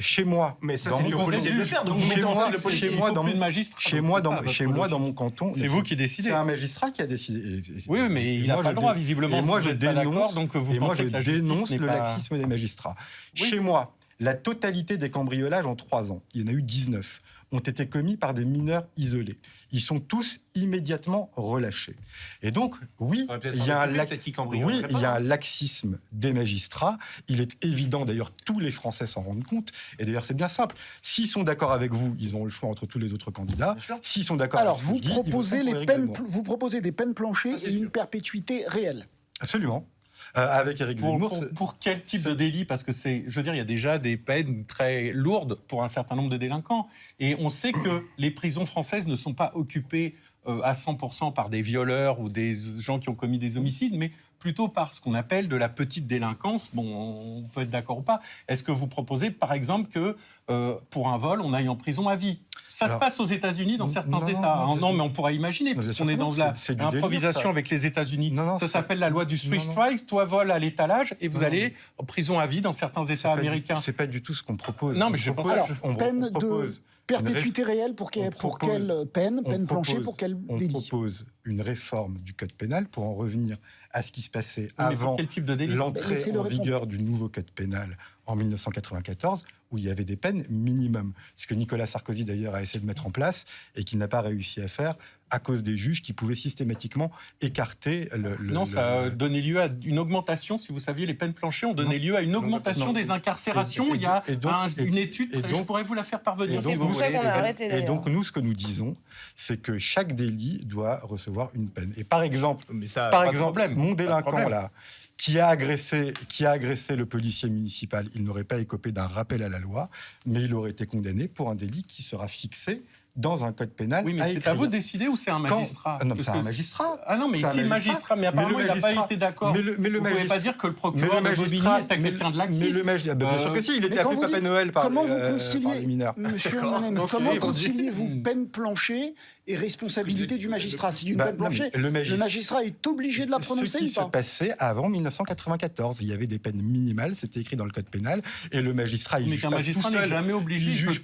Chez moi, mais ça le faire. Donc chez moi, chez moi, dans mon chez moi, dans chez moi, dans mon canton, c'est vous qui décidez. C'est un magistrat qui a décidé. Oui, mais il n'a pas le droit visiblement. Moi, je dénonce. Donc vous et moi, je dénonce le laxisme des magistrats. Chez moi, la totalité des cambriolages en trois ans, il y en a eu 19 ont été commis par des mineurs isolés. Ils sont tous immédiatement relâchés. Et donc, oui, il y, a un, oui il y a un laxisme des magistrats. Il est évident, d'ailleurs, tous les Français s'en rendent compte. Et d'ailleurs, c'est bien simple. S'ils sont d'accord avec vous, ils ont le choix entre tous les autres candidats. S'ils sont d'accord avec vous, proposez les peines, vous proposez des peines planchées et une perpétuité réelle. Absolument. Euh, avec Eric Zemmour. Pour, pour, quel type de délit? Parce que c'est, je veux dire, il y a déjà des peines très lourdes pour un certain nombre de délinquants. Et on sait que les prisons françaises ne sont pas occupées euh, à 100% par des violeurs ou des gens qui ont commis des homicides, mais plutôt par ce qu'on appelle de la petite délinquance. Bon, on peut être d'accord ou pas. Est-ce que vous proposez, par exemple, que euh, pour un vol, on aille en prison à vie? Ça se passe aux États-Unis dans certains États. Non, mais on pourrait imaginer, puisqu'on est dans l'improvisation avec les États-Unis. Ça s'appelle la loi du Swiss strike. Toi, vol à l'étalage et vous allez en prison à vie dans certains États américains. C'est pas du tout ce qu'on propose. Non, mais je pense. Alors, peine de perpétuité réelle pour, pour quelle peine? Peine planchée pour quel délit? On propose une réforme du code pénal pour en revenir à ce qui se passait avant l'entrée en vigueur du nouveau code pénal en 1994, où il y avait des peines minimum. Ce que Nicolas Sarkozy, d'ailleurs, a essayé de mettre en place et qu'il n'a pas réussi à faire à cause des juges qui pouvaient systématiquement écarter le. non, ça a donné lieu à une augmentation, si vous saviez, les peines planchées ont donné lieu à une augmentation des incarcérations. il y a une étude, et je pourrais vous la faire parvenir si vous voulez. Et donc, nous, ce que nous disons, c'est que chaque délit doit recevoir une peine. Et par exemple, par exemple mon délinquant, là, qui a agressé, le policier municipal, il n'aurait pas écopé d'un rappel à la loi, mais il aurait été condamné pour un délit qui sera fixé dans un code pénal. Oui, mais c'est à vous de décider ou c'est un magistrat ah Non, c'est un magistrat. Ah non, mais c'est le magistrat, mais apparemment il n'a pas été d'accord. Mais le, mais le vous ne pouvez pas dire que le procureur de Bobigny est quelqu'un de laxiste. Mais le magistrat, bien sûr que si, il était appelé Papa Noël par, comment vous euh, conciliez, Monsieur Manen, comment conciliez-vous peine planchée et responsabilité du magistrat Si une bah, peine planchée, le magistrat est obligé de la prononcer ou pas Ce qui se passait avant 1994, il y avait des peines minimales, c'était écrit dans le code pénal, et le magistrat, il juge pas tout seul. jamais obligé. Il juge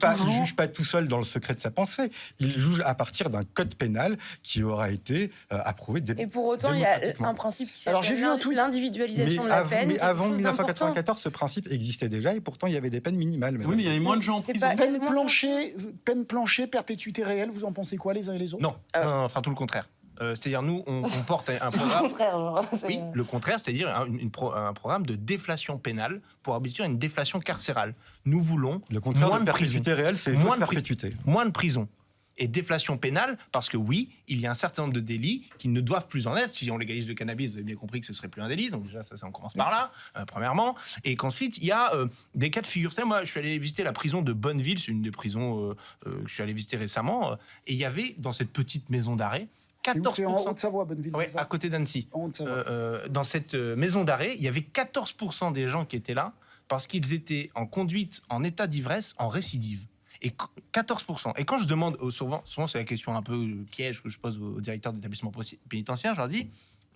pas tout seul dans le secret de sa pensée Français. Il juge à partir d'un code pénal qui aura été euh, approuvé. Et pour autant, il y a un principe qui s'appelle l'individualisation de la peine. Mais avant 1994, ce principe existait déjà et pourtant il y avait des peines minimales. Oui, mais il y avait moins de gens en prison. Peine plancher, peine plancher, perpétuité réelle, vous en pensez quoi les uns et les autres? Non, on fera tout le contraire. Euh, c'est-à-dire, nous, on, porte un programme. le contraire, genre, Oui, le contraire, c'est-à-dire un, un, programme de déflation pénale pour aboutir à une déflation carcérale. Nous voulons. Le contraire moins de perpétuité réelle, c'est moins de perpétuité. Moins de prison et déflation pénale, parce que oui, il y a un certain nombre de délits qui ne doivent plus en être. Si on légalise le cannabis, vous avez bien compris que ce serait plus un délit, donc déjà ça, ça on commence par là, euh, premièrement, et qu'ensuite il y a euh, des cas de figure. Vous moi, je suis allé visiter la prison de Bonneville, c'est une des prisons euh, que je suis allé visiter récemment, et il y avait dans cette petite maison d'arrêt 14%. en Haute-Savoie, Bonneville. Oui, à côté d'Annecy. dans cette maison d'arrêt, il y avait 14% des gens qui étaient là parce qu'ils étaient en conduite en état d'ivresse en récidive et 14%. Et quand je demande, souvent, souvent c'est la question un peu euh, piège que je pose aux directeurs d'établissement pénitentiaire, je leur dis,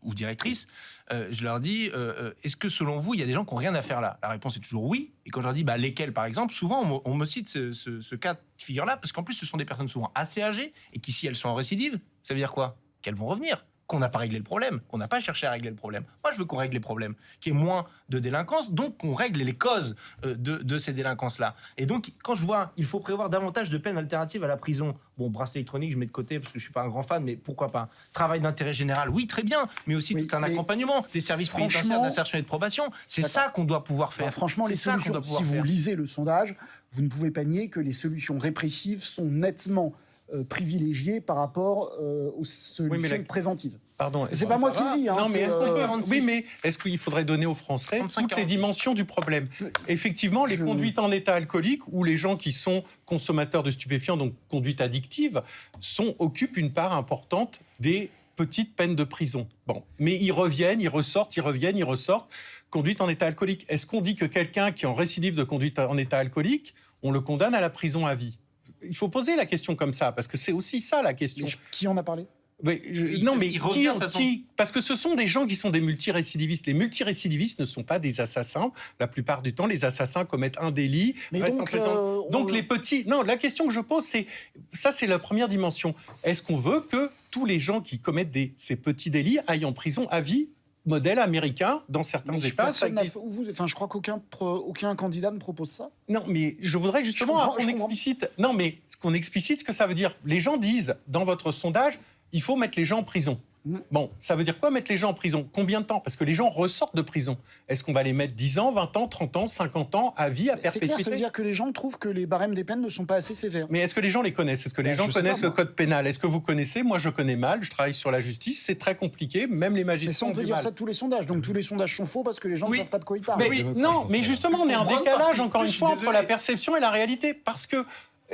ou directrice, euh, je leur dis, euh, est-ce que selon vous, il y a des gens qui n'ont rien à faire là? La réponse est toujours oui. Et quand je leur dis, bah, lesquels par exemple, souvent on me, cite ce, ce, cas de figure-là, parce qu'en plus ce sont des personnes souvent assez âgées, et qui si elles sont en récidive, ça veut dire quoi? Qu'elles vont revenir qu'on n'a pas réglé le problème, qu'on n'a pas cherché à régler le problème. Moi, je veux qu'on règle les problèmes, qu'il y ait moins de délinquance, donc qu'on règle les causes euh, de, ces délinquances-là. Et donc, quand je vois, il faut prévoir davantage de peines alternatives à la prison. Bon, bracelet électronique, je mets de côté parce que je suis pas un grand fan, mais pourquoi pas Travail d'intérêt général, oui, très bien, mais aussi tout un accompagnement des services pénitentiaires d'insertion et de probation. C'est ça qu'on doit pouvoir faire. franchement, les solutions, si vous lisez le sondage, vous ne pouvez pas nier que les solutions répressives sont nettement euh, privilégié par rapport euh, aux solutions préventives. Pardon. C'est pas moi qui le dis. Hein, non, mais est-ce euh, Oui, mais est-ce qu'il faudrait donner aux Français toutes les dimensions du problème? Effectivement, les conduites en état alcoolique ou les gens qui sont consommateurs de stupéfiants, donc conduite addictive, sont, occupent une part importante des petites peines de prison. Bon, mais ils reviennent, ils ressortent, ils reviennent, ils ressortent. Conduite en état alcoolique. Est-ce qu'on dit que quelqu'un qui est en récidive de conduite en état alcoolique, on le condamne à la prison à vie? Il faut poser la question comme ça, parce que c'est aussi ça la question. qui en a parlé? Mais non, mais qui, Parce que ce sont des gens qui sont des multirécidivistes. Les multirécidivistes ne sont pas des assassins. La plupart du temps, les assassins commettent un délit. Mais donc, euh, donc les petits. Non, la question que je pose, c'est ça, c'est la première dimension. Est-ce qu'on veut que tous les gens qui commettent des, ces petits délits aillent en prison à vie modèle américain dans certains États. enfin, je crois qu'aucun aucun candidat ne propose ça. Non, mais je voudrais justement qu'on explicite. Non, mais qu'on explicite ce que ça veut dire. Les gens disent dans votre sondage, il faut mettre les gens en prison. Bon, ça veut dire quoi mettre les gens en prison? Combien de temps? Parce que les gens ressortent de prison. Est-ce qu'on va les mettre 10 ans, 20 ans, 30 ans, 50 ans, à vie, à perpétuité C'est clair, ça veut dire que les gens trouvent que les barèmes des peines ne sont pas assez sévères. Mais est-ce que les gens les connaissent? Est-ce que les ben, gens connaissent le code pénal? Est-ce que vous connaissez? Moi, je connais mal, je travaille sur la justice, c'est très compliqué, même les magistrats Mais on peut dire ça de tous les sondages, donc tous les sondages sont faux parce que les gens ne savent pas de quoi ils parlent. Mais, oui, non, mais justement, on est en décalage, encore une fois, entre la perception et la réalité. Parce que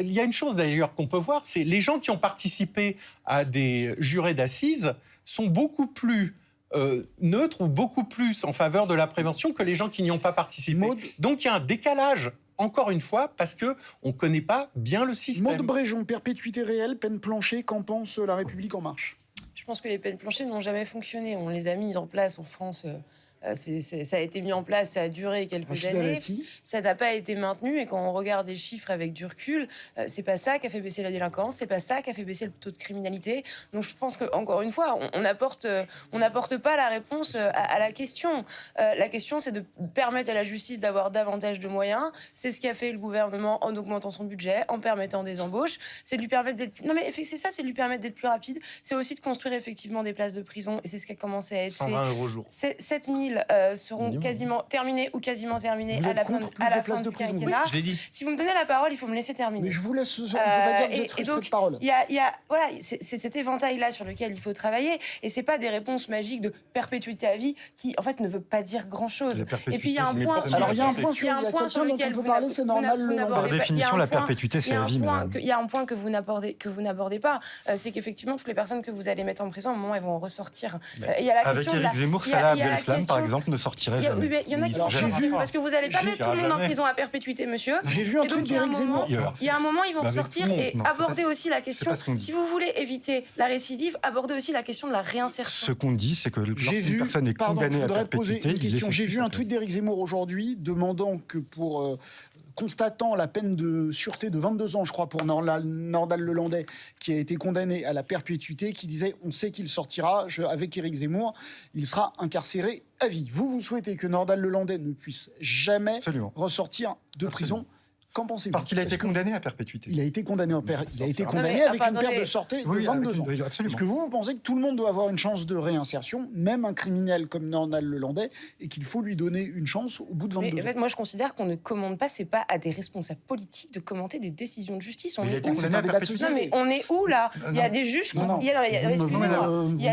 il y a une chose d'ailleurs qu'on peut voir, c'est les gens qui ont participé à des jurés d'assises sont beaucoup plus euh, neutres ou beaucoup plus en faveur de la prévention que les gens qui n'y ont pas participé. Donc il y a un décalage. Encore une fois, parce que on ne connaît pas bien le système. Maud Bréjon, perpétuité réelle, peine planchée, qu'en pense La République en marche? Je pense que les peines planchées n'ont jamais fonctionné. On les a mises en place en France euh, euh, ça a été mis en place, ça a duré quelques années. Ça n'a pas été maintenu. Et quand on regarde les chiffres avec du recul, euh, c'est pas ça qui a fait baisser la délinquance, c'est pas ça qui a fait baisser le taux de criminalité. Donc je pense que encore une fois, on n'apporte on n'apporte pas la réponse euh, à, la question. la question, c'est de permettre à la justice d'avoir davantage de moyens. C'est ce qu'a fait le gouvernement en augmentant son budget, en permettant des embauches. C'est de lui permettre d'être non mais c'est ça, c'est de lui permettre d'être plus rapide. C'est aussi de construire effectivement des places de prison. Et c'est ce qui a commencé à être 120 euros jour. 7000 euh, seront quasiment terminés ou quasiment terminés à la fin, à la fin du quinquennat. Si vous me donnez la parole, il faut me laisser terminer. Mais je vous laisse. On peut pas dire que vous êtes et, donc, de parole. Il y a, y a, voilà, c'est cet éventail-là sur lequel il faut travailler, et c'est pas des réponses magiques de perpétuité à vie qui, en fait, ne veut pas dire grand-chose. Et puis il y a un point. Alors il y a un point sur, lequel peut parler, c'est normal. Par définition, la perpétuité, c'est la vie. Il y a un point que vous n'abordez que vous n'abordez pas, euh, c'est qu'effectivement toutes les personnes que vous allez mettre en prison, à un moment, elles vont ressortir. Euh, avec Éric Zemmour, Salah Abdeslam, par exemple, ne sortirait jamais. Il y en a qui sortent parce que vous n'allez pas mettre tout le monde en prison à perpétuité, monsieur. J'ai vu un truc d'Éric Zemmour. Il y a un moment, ils vont sortir et aborder aussi la question. Si vous voulez éviter la récidive, aborder aussi la question de la réinsertion. Ce qu'on dit, c'est que lorsqu'une personne est condamnée à perpétuité, J'ai vu un tweet d'Éric Zemmour aujourd'hui demandant que pour euh, constatant la peine de sûreté de 22 ans, je crois, pour Nordal, Nordal Lelandais, qui a été condamné à la perpétuité, qui disait on sait qu'il sortira, avec Éric Zemmour, il sera incarcéré à vie. Vous, vous souhaitez que Nordal Lelandais ne puisse jamais ressortir de prison Qu'en pensez-vous Parce qu'il a été condamné à perpétuité. Il a été condamné, il a été condamné avec une perte de sortie de 22 ans. Est-ce que vous, vous pensez que tout le monde doit avoir une chance de réinsertion, même un criminel comme Nornal Lelandais, et qu'il faut lui donner une chance au bout de 22 mais, ans En fait, moi, je considère qu'on ne commande pas, c'est pas à des responsables politiques de commenter des décisions de justice. On est où mais on est où là? Il y a des juges. Il y a des. Il y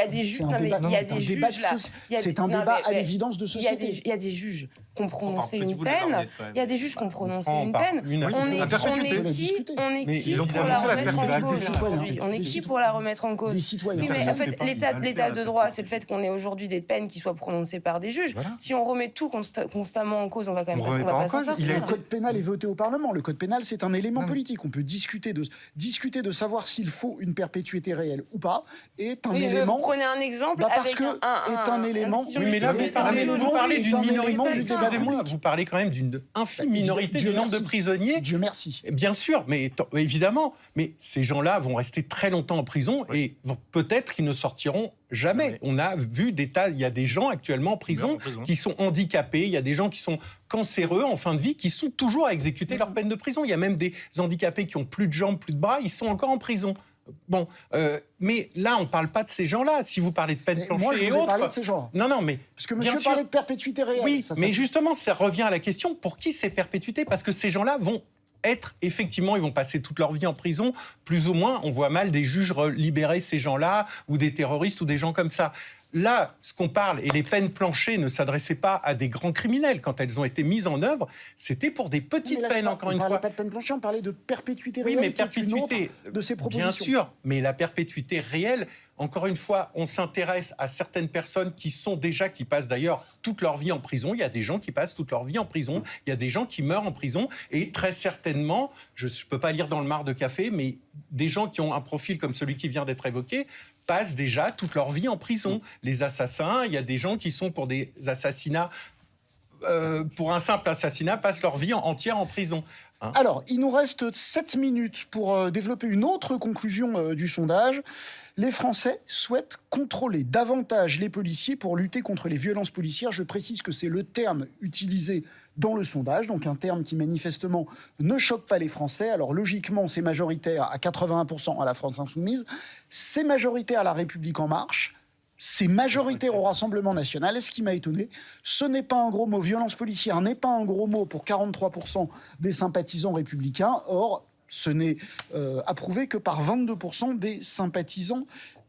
a des juges. Il y a des juges là. C'est un débat à l'évidence de société. Il y a des juges qui ont prononcé une peine. Il y a des juges qui ont prononcé une peine. On est qui On est qui pour la remettre en cause On est qui pour la remettre en cause Oui, mais en fait, l'état de droit, c'est le fait qu'on ait aujourd'hui des peines qui soient prononcées par des juges. Si on remet tout constamment en cause, on va quand même on va pas s'en sortir. Le code pénal est voté au Parlement. Le code pénal, c'est un élément politique. On peut discuter de discuter de savoir s'il faut une perpétuité réelle ou pas. Est un élément. Vous prenez un exemple bah, parce que est un élément. mais là, vous parlez d'une minorité. Excusez-moi, vous parlez quand même d'une infime minorité du nombre de prisonniers. Dieu merci. Bien sûr, mais évidemment, mais ces gens-là vont rester très longtemps en prison et peut-être qu'ils ne sortiront jamais. On a vu des tas, il y a des gens actuellement en prison, qui sont handicapés, il y a des gens qui sont cancéreux en fin de vie, qui sont toujours à exécuter leur peine de prison. Il y a même des handicapés qui ont plus de jambes, plus de bras, ils sont encore en prison. Bon, euh, mais là, on ne parle pas de ces gens-là. Si vous parlez de peine planchée moi, je et autres. de ces gens. Non, non, mais. Parce que monsieur parlait de perpétuité réelle. Oui, mais justement, ça revient à la question pour qui c'est perpétuité? Parce que ces gens-là vont être, effectivement, ils vont passer toute leur vie en prison, plus ou moins. On voit mal des juges libérer ces gens-là, ou des terroristes, ou des gens comme ça. Là, ce qu'on parle, et les peines planchées ne s'adressaient pas à des grands criminels quand elles ont été mises en œuvre, c'était pour des petites peines, encore une fois. On parlait pas de peine planchée, on parlait de perpétuité réelle. Oui, mais perpétuité, de ces propositions. Bien sûr, mais la perpétuité réelle, encore une fois, on s'intéresse à certaines personnes qui sont déjà, qui passent d'ailleurs toute leur vie en prison. Il y a des gens qui passent toute leur vie en prison. Il y a des gens qui meurent en prison. Et très certainement, je ne peux pas lire dans le mar de café, mais des gens qui ont un profil comme celui qui vient d'être évoqué passent déjà toute leur vie en prison. Les assassins, il y a des gens qui sont pour des assassinats euh, pour un simple assassinat, passent leur vie entière en prison. Hein Alors, il nous reste 7 minutes pour euh, développer une autre conclusion euh, du sondage. Les Français souhaitent contrôler davantage les policiers pour lutter contre les violences policières. Je précise que c'est le terme utilisé dans le sondage, donc un terme qui manifestement ne choque pas les Français. Alors logiquement, c'est majoritaire à 81% à la France insoumise, c'est majoritaire à la République en marche, c'est majoritaire au Rassemblement national. Et ce qui m'a étonné, ce n'est pas un gros mot. Violence policière n'est pas un gros mot pour 43% des sympathisants républicains. Or, ce n'est euh, approuvé que par 22% des sympathisants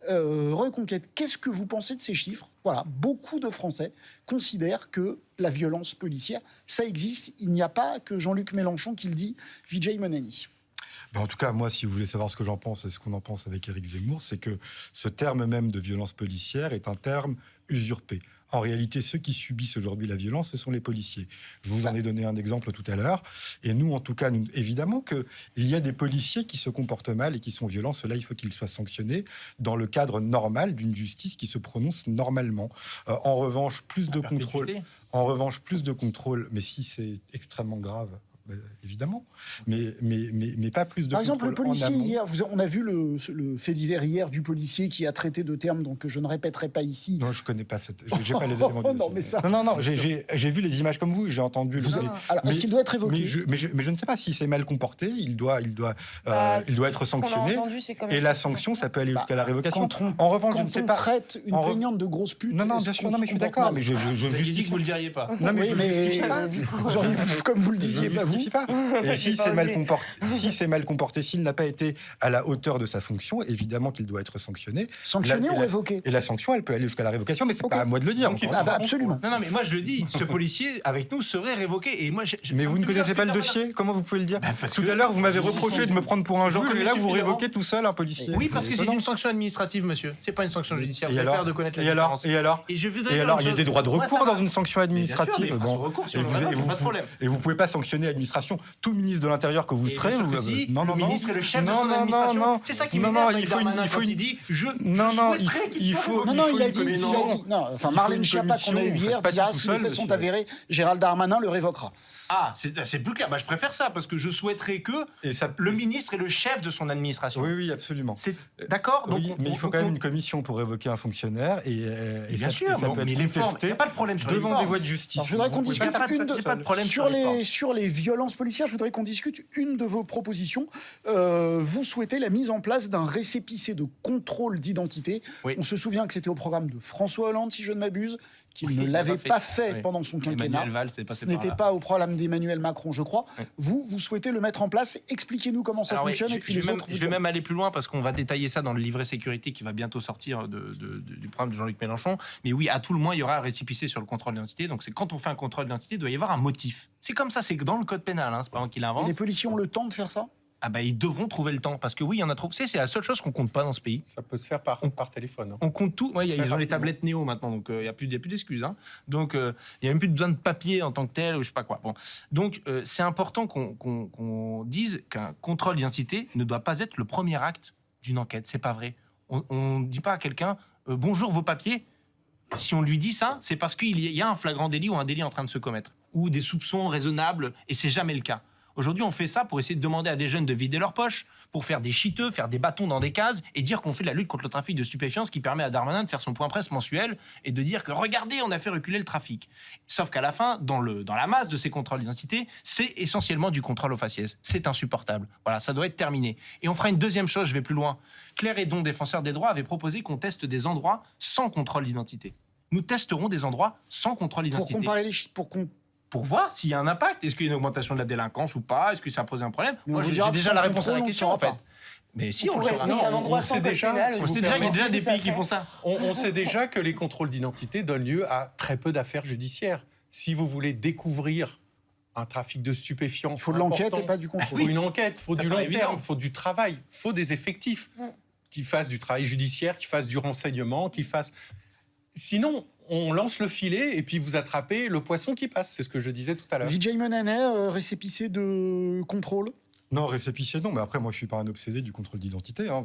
euh, Reconquête. Qu'est-ce que vous pensez de ces chiffres? Voilà, beaucoup de Français considèrent que la violence policière, ça existe. Il n'y a pas que Jean-Luc Mélenchon qui le dit, Vijay Monani. Ben, en tout cas, moi, si vous voulez savoir ce que j'en pense et ce qu'on en pense avec Éric Zemmour, c'est que ce terme même de violence policière est un terme usurpé. En réalité, ceux qui subissent aujourd'hui la violence, ce sont les policiers. Je vous en ai donné un exemple tout à l'heure. Et nous, en tout cas, nous, évidemment qu'il y a des policiers qui se comportent mal et qui sont violents. Cela, il faut qu'ils soient sanctionnés dans le cadre normal d'une justice qui se prononce normalement. Euh, en revanche, plus de contrôle. En revanche, plus de contrôle. Mais si c'est extrêmement grave, évidemment, mais, mais, mais, mais, pas plus de Par exemple, le policier, hier, vous, on a vu le, le, fait divers hier du policier qui a traité de termes donc, que je ne répéterai pas ici. Non, je ne connais pas cette. J'ai pas les éléments de non, mais ça... non, non, non, j'ai vu les images comme vous, j'ai entendu. Vous Alors, est-ce qu'il doit être évoqué mais je, mais je, ne sais pas si c'est mal comporté, il doit, il doit, euh, bah, il doit être sanctionné. Et la sanction, ça peut aller jusqu'à la bah, révocation. en revanche, je ne sais pas. traite une plaignante de grosse pute. Non, non, bien sûr, non, mais je suis d'accord. Mais je, je, dit que vous le diriez pas. Non, mais comme vous le disiez pas vous si c'est mal comporté, si c'est mal comporté, s'il n'a pas été à la hauteur de sa fonction, évidemment qu'il doit être sanctionné. Sanctionné ou révoqué Et la sanction, elle peut aller jusqu'à la révocation, mais c'est pas à moi de le dire. Ah bah, absolument. Non, non, mais moi je le dis, ce policier avec nous serait révoqué. Et moi, mais vous ne connaissez pas le dossier Comment vous pouvez le dire bah, Tout à l'heure, vous m'avez reproché de me prendre pour un juge, et là, vous révoquez tout seul un policier. Oui, parce que c'est une sanction administrative, monsieur. C'est pas une sanction judiciaire. Et alors, de connaître la et alors, et alors, et alors, il y a des droits de recours dans une sanction administrative. Et vous, pouvez pas sanctionner administrativement l'administration. Tout ministre de l'Intérieur que vous serez, vous, non, non, le ministre est le chef de son administration. C'est ça qui m'énerve il faut, il faut, il dit je, non, non, il faut, non, non, il a dit, il a dit, non, enfin Marlène Schiappa qu'on a eu hier dira si les faits sont avérés, Gérald Darmanin le révoquera. Ah, c'est plus clair. Bah, je préfère ça parce que je souhaiterais que le ministre est le chef de son administration. Oui, oui, absolument. D'accord. Oui, mais il faut quand même une commission pour révoquer un fonctionnaire et, euh, et, bien sûr, ça peut mais être contesté il n'y a pas de problème sur devant des voies de justice. je voudrais qu'on discute une de, pas de problème sur, les, sur les violences policières. Je voudrais qu'on discute une de vos propositions. Euh, vous souhaitez la mise en place d'un récépissé de contrôle d'identité. On se souvient que c'était au programme de François Hollande, si je ne m'abuse qu'il ne l'avait pas fait, pendant son quinquennat. Ce n'était pas au programme d'Emmanuel Macron, je crois. Vous, vous souhaitez le mettre en place. Expliquez-nous comment ça fonctionne. je, et puis je, vais même, je vais même aller plus loin parce qu'on va détailler ça dans le livret sécurité qui va bientôt sortir de, du programme de Jean-Luc Mélenchon. Mais oui, à tout le moins, il y aura un récipicé sur le contrôle d'identité. Donc c'est quand on fait un contrôle d'identité, il doit y avoir un motif. C'est comme ça, c'est dans le code pénal. Hein, c'est pas moi qui l'invente. Les policiers ont le temps de faire ça? Ah bah, ils devront trouver le temps parce que oui, il y en a trop. C'est la seule chose qu'on compte pas dans ce pays. Ça peut se faire par, par téléphone. Hein. On compte tout. Ouais, ils ont les tablettes Néo maintenant, donc euh, il n'y a plus, plus d'excuses. Hein. Donc euh, il n'y a même plus besoin de papier en tant que tel ou je sais pas quoi. Bon, donc euh, c'est important qu'on dise qu'un contrôle d'identité ne doit pas être le premier acte d'une enquête. C'est pas vrai. On ne dit pas à quelqu'un bonjour vos papiers. Si on lui dit ça, c'est parce qu'il y a un flagrant délit ou un délit en train de se commettre ou des soupçons raisonnables et c'est jamais le cas. Aujourd'hui, on fait ça pour essayer de demander à des jeunes de vider leurs poches, pour faire des chiteux, faire des bâtons dans des cases et dire qu'on fait de la lutte contre le trafic de stupéfiants, qui permet à Darmanin de faire son point presse mensuel et de dire que regardez, on a fait reculer le trafic. Sauf qu'à la fin, dans, le, dans la masse de ces contrôles d'identité, c'est essentiellement du contrôle au faciès. C'est insupportable. Voilà, ça doit être terminé. Et on fera une deuxième chose, je vais plus loin. Claire Edon, défenseur des droits, avait proposé qu'on teste des endroits sans contrôle d'identité. Nous testerons des endroits sans contrôle d'identité. Pour comparer les pour pour voir s'il y a un impact. Est-ce qu'il y a une augmentation de la délinquance ou pas? Est-ce que ça pose un problème? Moi, j'ai déjà la réponse à la question, en fait. Mais si, on, le saura. on sait déjà, on sait déjà qu'il y a déjà des pays qui font ça. On, sait déjà que les contrôles d'identité donnent lieu à très peu d'affaires judiciaires. Si vous voulez découvrir un trafic de stupéfiants. Il faut de l'enquête et pas du contrôle. Il faut une enquête, il faut du long terme, il faut du travail, il faut des effectifs qui fassent du travail judiciaire, qui fassent du renseignement, qui fassent. Sinon, on lance le filet et puis vous attrapez le poisson qui passe. C'est ce que je disais tout à l'heure. Vijay Menanet, euh, récépissé de contrôle? Non, récépissé, non. Mais après, moi, je suis pas un obsédé du contrôle d'identité. Hein.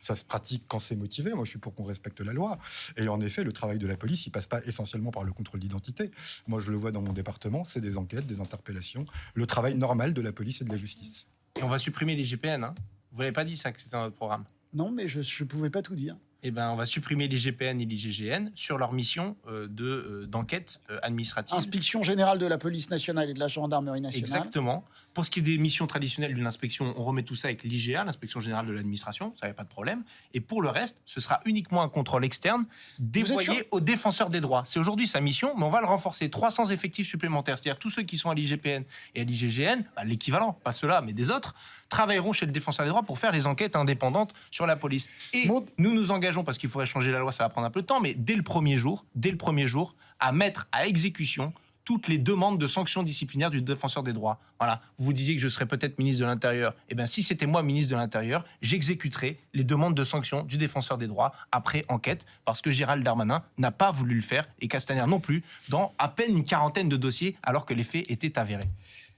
Ça se pratique quand c'est motivé. Moi, je suis pour qu'on respecte la loi. Et en effet, le travail de la police, il passe pas essentiellement par le contrôle d'identité. Moi, je le vois dans mon département, c'est des enquêtes, des interpellations, le travail normal de la police et de la justice. Et on va supprimer les GPN. Hein Vous n'avez pas dit ça que c'était dans notre programme Non, mais je ne pouvais pas tout dire eh ben, on va supprimer l'IGPN et l'IGGN sur leur mission euh, de euh, d'enquête euh, administrative. Inspection générale de la police nationale et de la gendarmerie nationale. Exactement. Pour ce qui est des missions traditionnelles d'une inspection, on remet tout ça avec l'IGA, l'inspection générale de l'administration, ça n'y a pas de problème. Et pour le reste, ce sera uniquement un contrôle externe dévoyé aux défenseurs des droits. C'est aujourd'hui sa mission, mais on va le renforcer. 300 effectifs supplémentaires, c'est-à-dire tous ceux qui sont à l'IGPN et à l'IGGN, bah, l'équivalent, pas ceux-là, mais des autres, travailleront chez le défenseur des droits pour faire les enquêtes indépendantes sur la police. Et nous nous engageons, parce qu'il faudrait changer la loi, ça va prendre un peu de temps, mais dès le premier jour, dès le premier jour, à mettre à exécution toutes les demandes de sanctions disciplinaires du défenseur des droits. Voilà, vous disiez que je serais peut-être ministre de l'Intérieur. Eh bien, si c'était moi ministre de l'Intérieur, j'exécuterais les demandes de sanctions du défenseur des droits après enquête, parce que Gérald Darmanin n'a pas voulu le faire et Castaner non plus, dans à peine une quarantaine de dossiers, alors que les faits étaient avérés.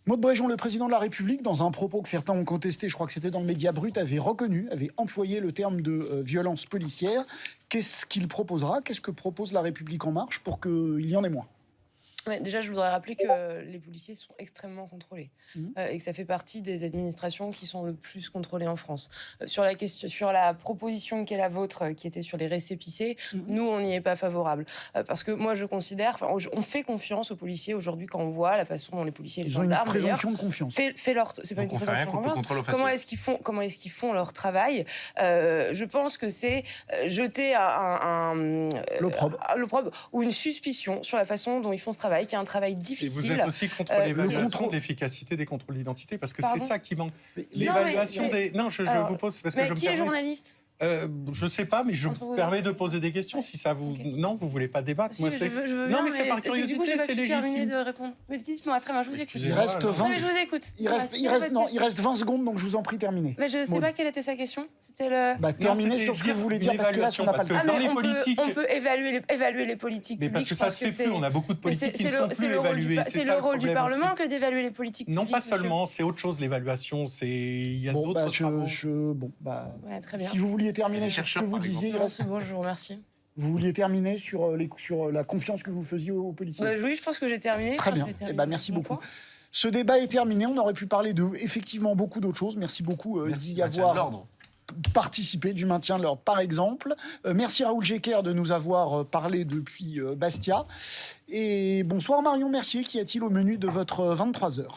Maud Bréjon, le président de la République, dans un propos que certains ont contesté, je crois que c'était dans le média brut, avait reconnu, avait employé le terme de euh, violence policière. Qu'est-ce qu'il proposera? Qu'est-ce que propose la République en marche pour qu'il y en ait moins? Déjà, je voudrais rappeler que les policiers sont extrêmement contrôlés mmh. euh, et que ça fait partie des administrations qui sont le plus contrôlées en France. Euh, sur, la question, sur la proposition qui est la vôtre, euh, qui était sur les récépissés, mmh. nous, on n'y est pas favorable. parce que moi, je considère, on fait confiance aux policiers aujourd'hui quand on voit la façon dont les policiers et les gendarmes. Une présomption de confiance. Fait, fait leur, c'est pas une présomption de confiance. Comment est-ce qu'ils font, comment est-ce qu'ils font leur travail? Je pense que c'est jeter un, un, l'opprobre ou une suspicion sur la façon dont ils font ce travail qui est un travail difficile. Et vous êtes aussi contre euh, l'évaluation de l'efficacité des contrôles d'identité, parce que c'est ça qui manque. L'évaluation des... Non, je, vous pose... Parce mais que qui est journaliste? Euh, je sais pas, mais je vous permets de poser des questions si ça vous. Non, vous voulez pas débattre. Moi, je veux, je veux non, mais, c'est par curiosité, c'est légitime. de répondre. Mais dites-moi, très bien, je vous écoute. Il reste 20. je vous écoute. Il reste, il reste, non, il reste 20 secondes, donc je vous en prie, terminez. Mais je sais pas quelle était sa question. C'était le. Bah, terminez sur ce que vous voulez dire parce que là, ça n'a pas le temps. les politiques. On peut évaluer les politiques. Mais parce que ça se fait plus. On a beaucoup de politiques qui ne sont plus évaluées. C'est le rôle du Parlement que d'évaluer les politiques. Non, pas seulement. C'est autre chose l'évaluation. C'est il y a d'autres. Bon, bah. Si vous vouliez terminer sur ce que vous disiez bon, je vous remercie. Vous vouliez terminer sur, euh, les, sur euh, la confiance que vous faisiez aux, policiers bah, Oui, je pense que j'ai terminé. Très bien. Eh ben, merci beaucoup. Ce débat est terminé. On aurait pu parler de effectivement beaucoup d'autres choses. Merci beaucoup euh, d'y avoir participé du maintien de l'ordre, par exemple. merci Raoul Jecker de nous avoir parlé depuis Bastia. Et bonsoir Marion Mercier, qui a-t-il au menu de votre 23 heures?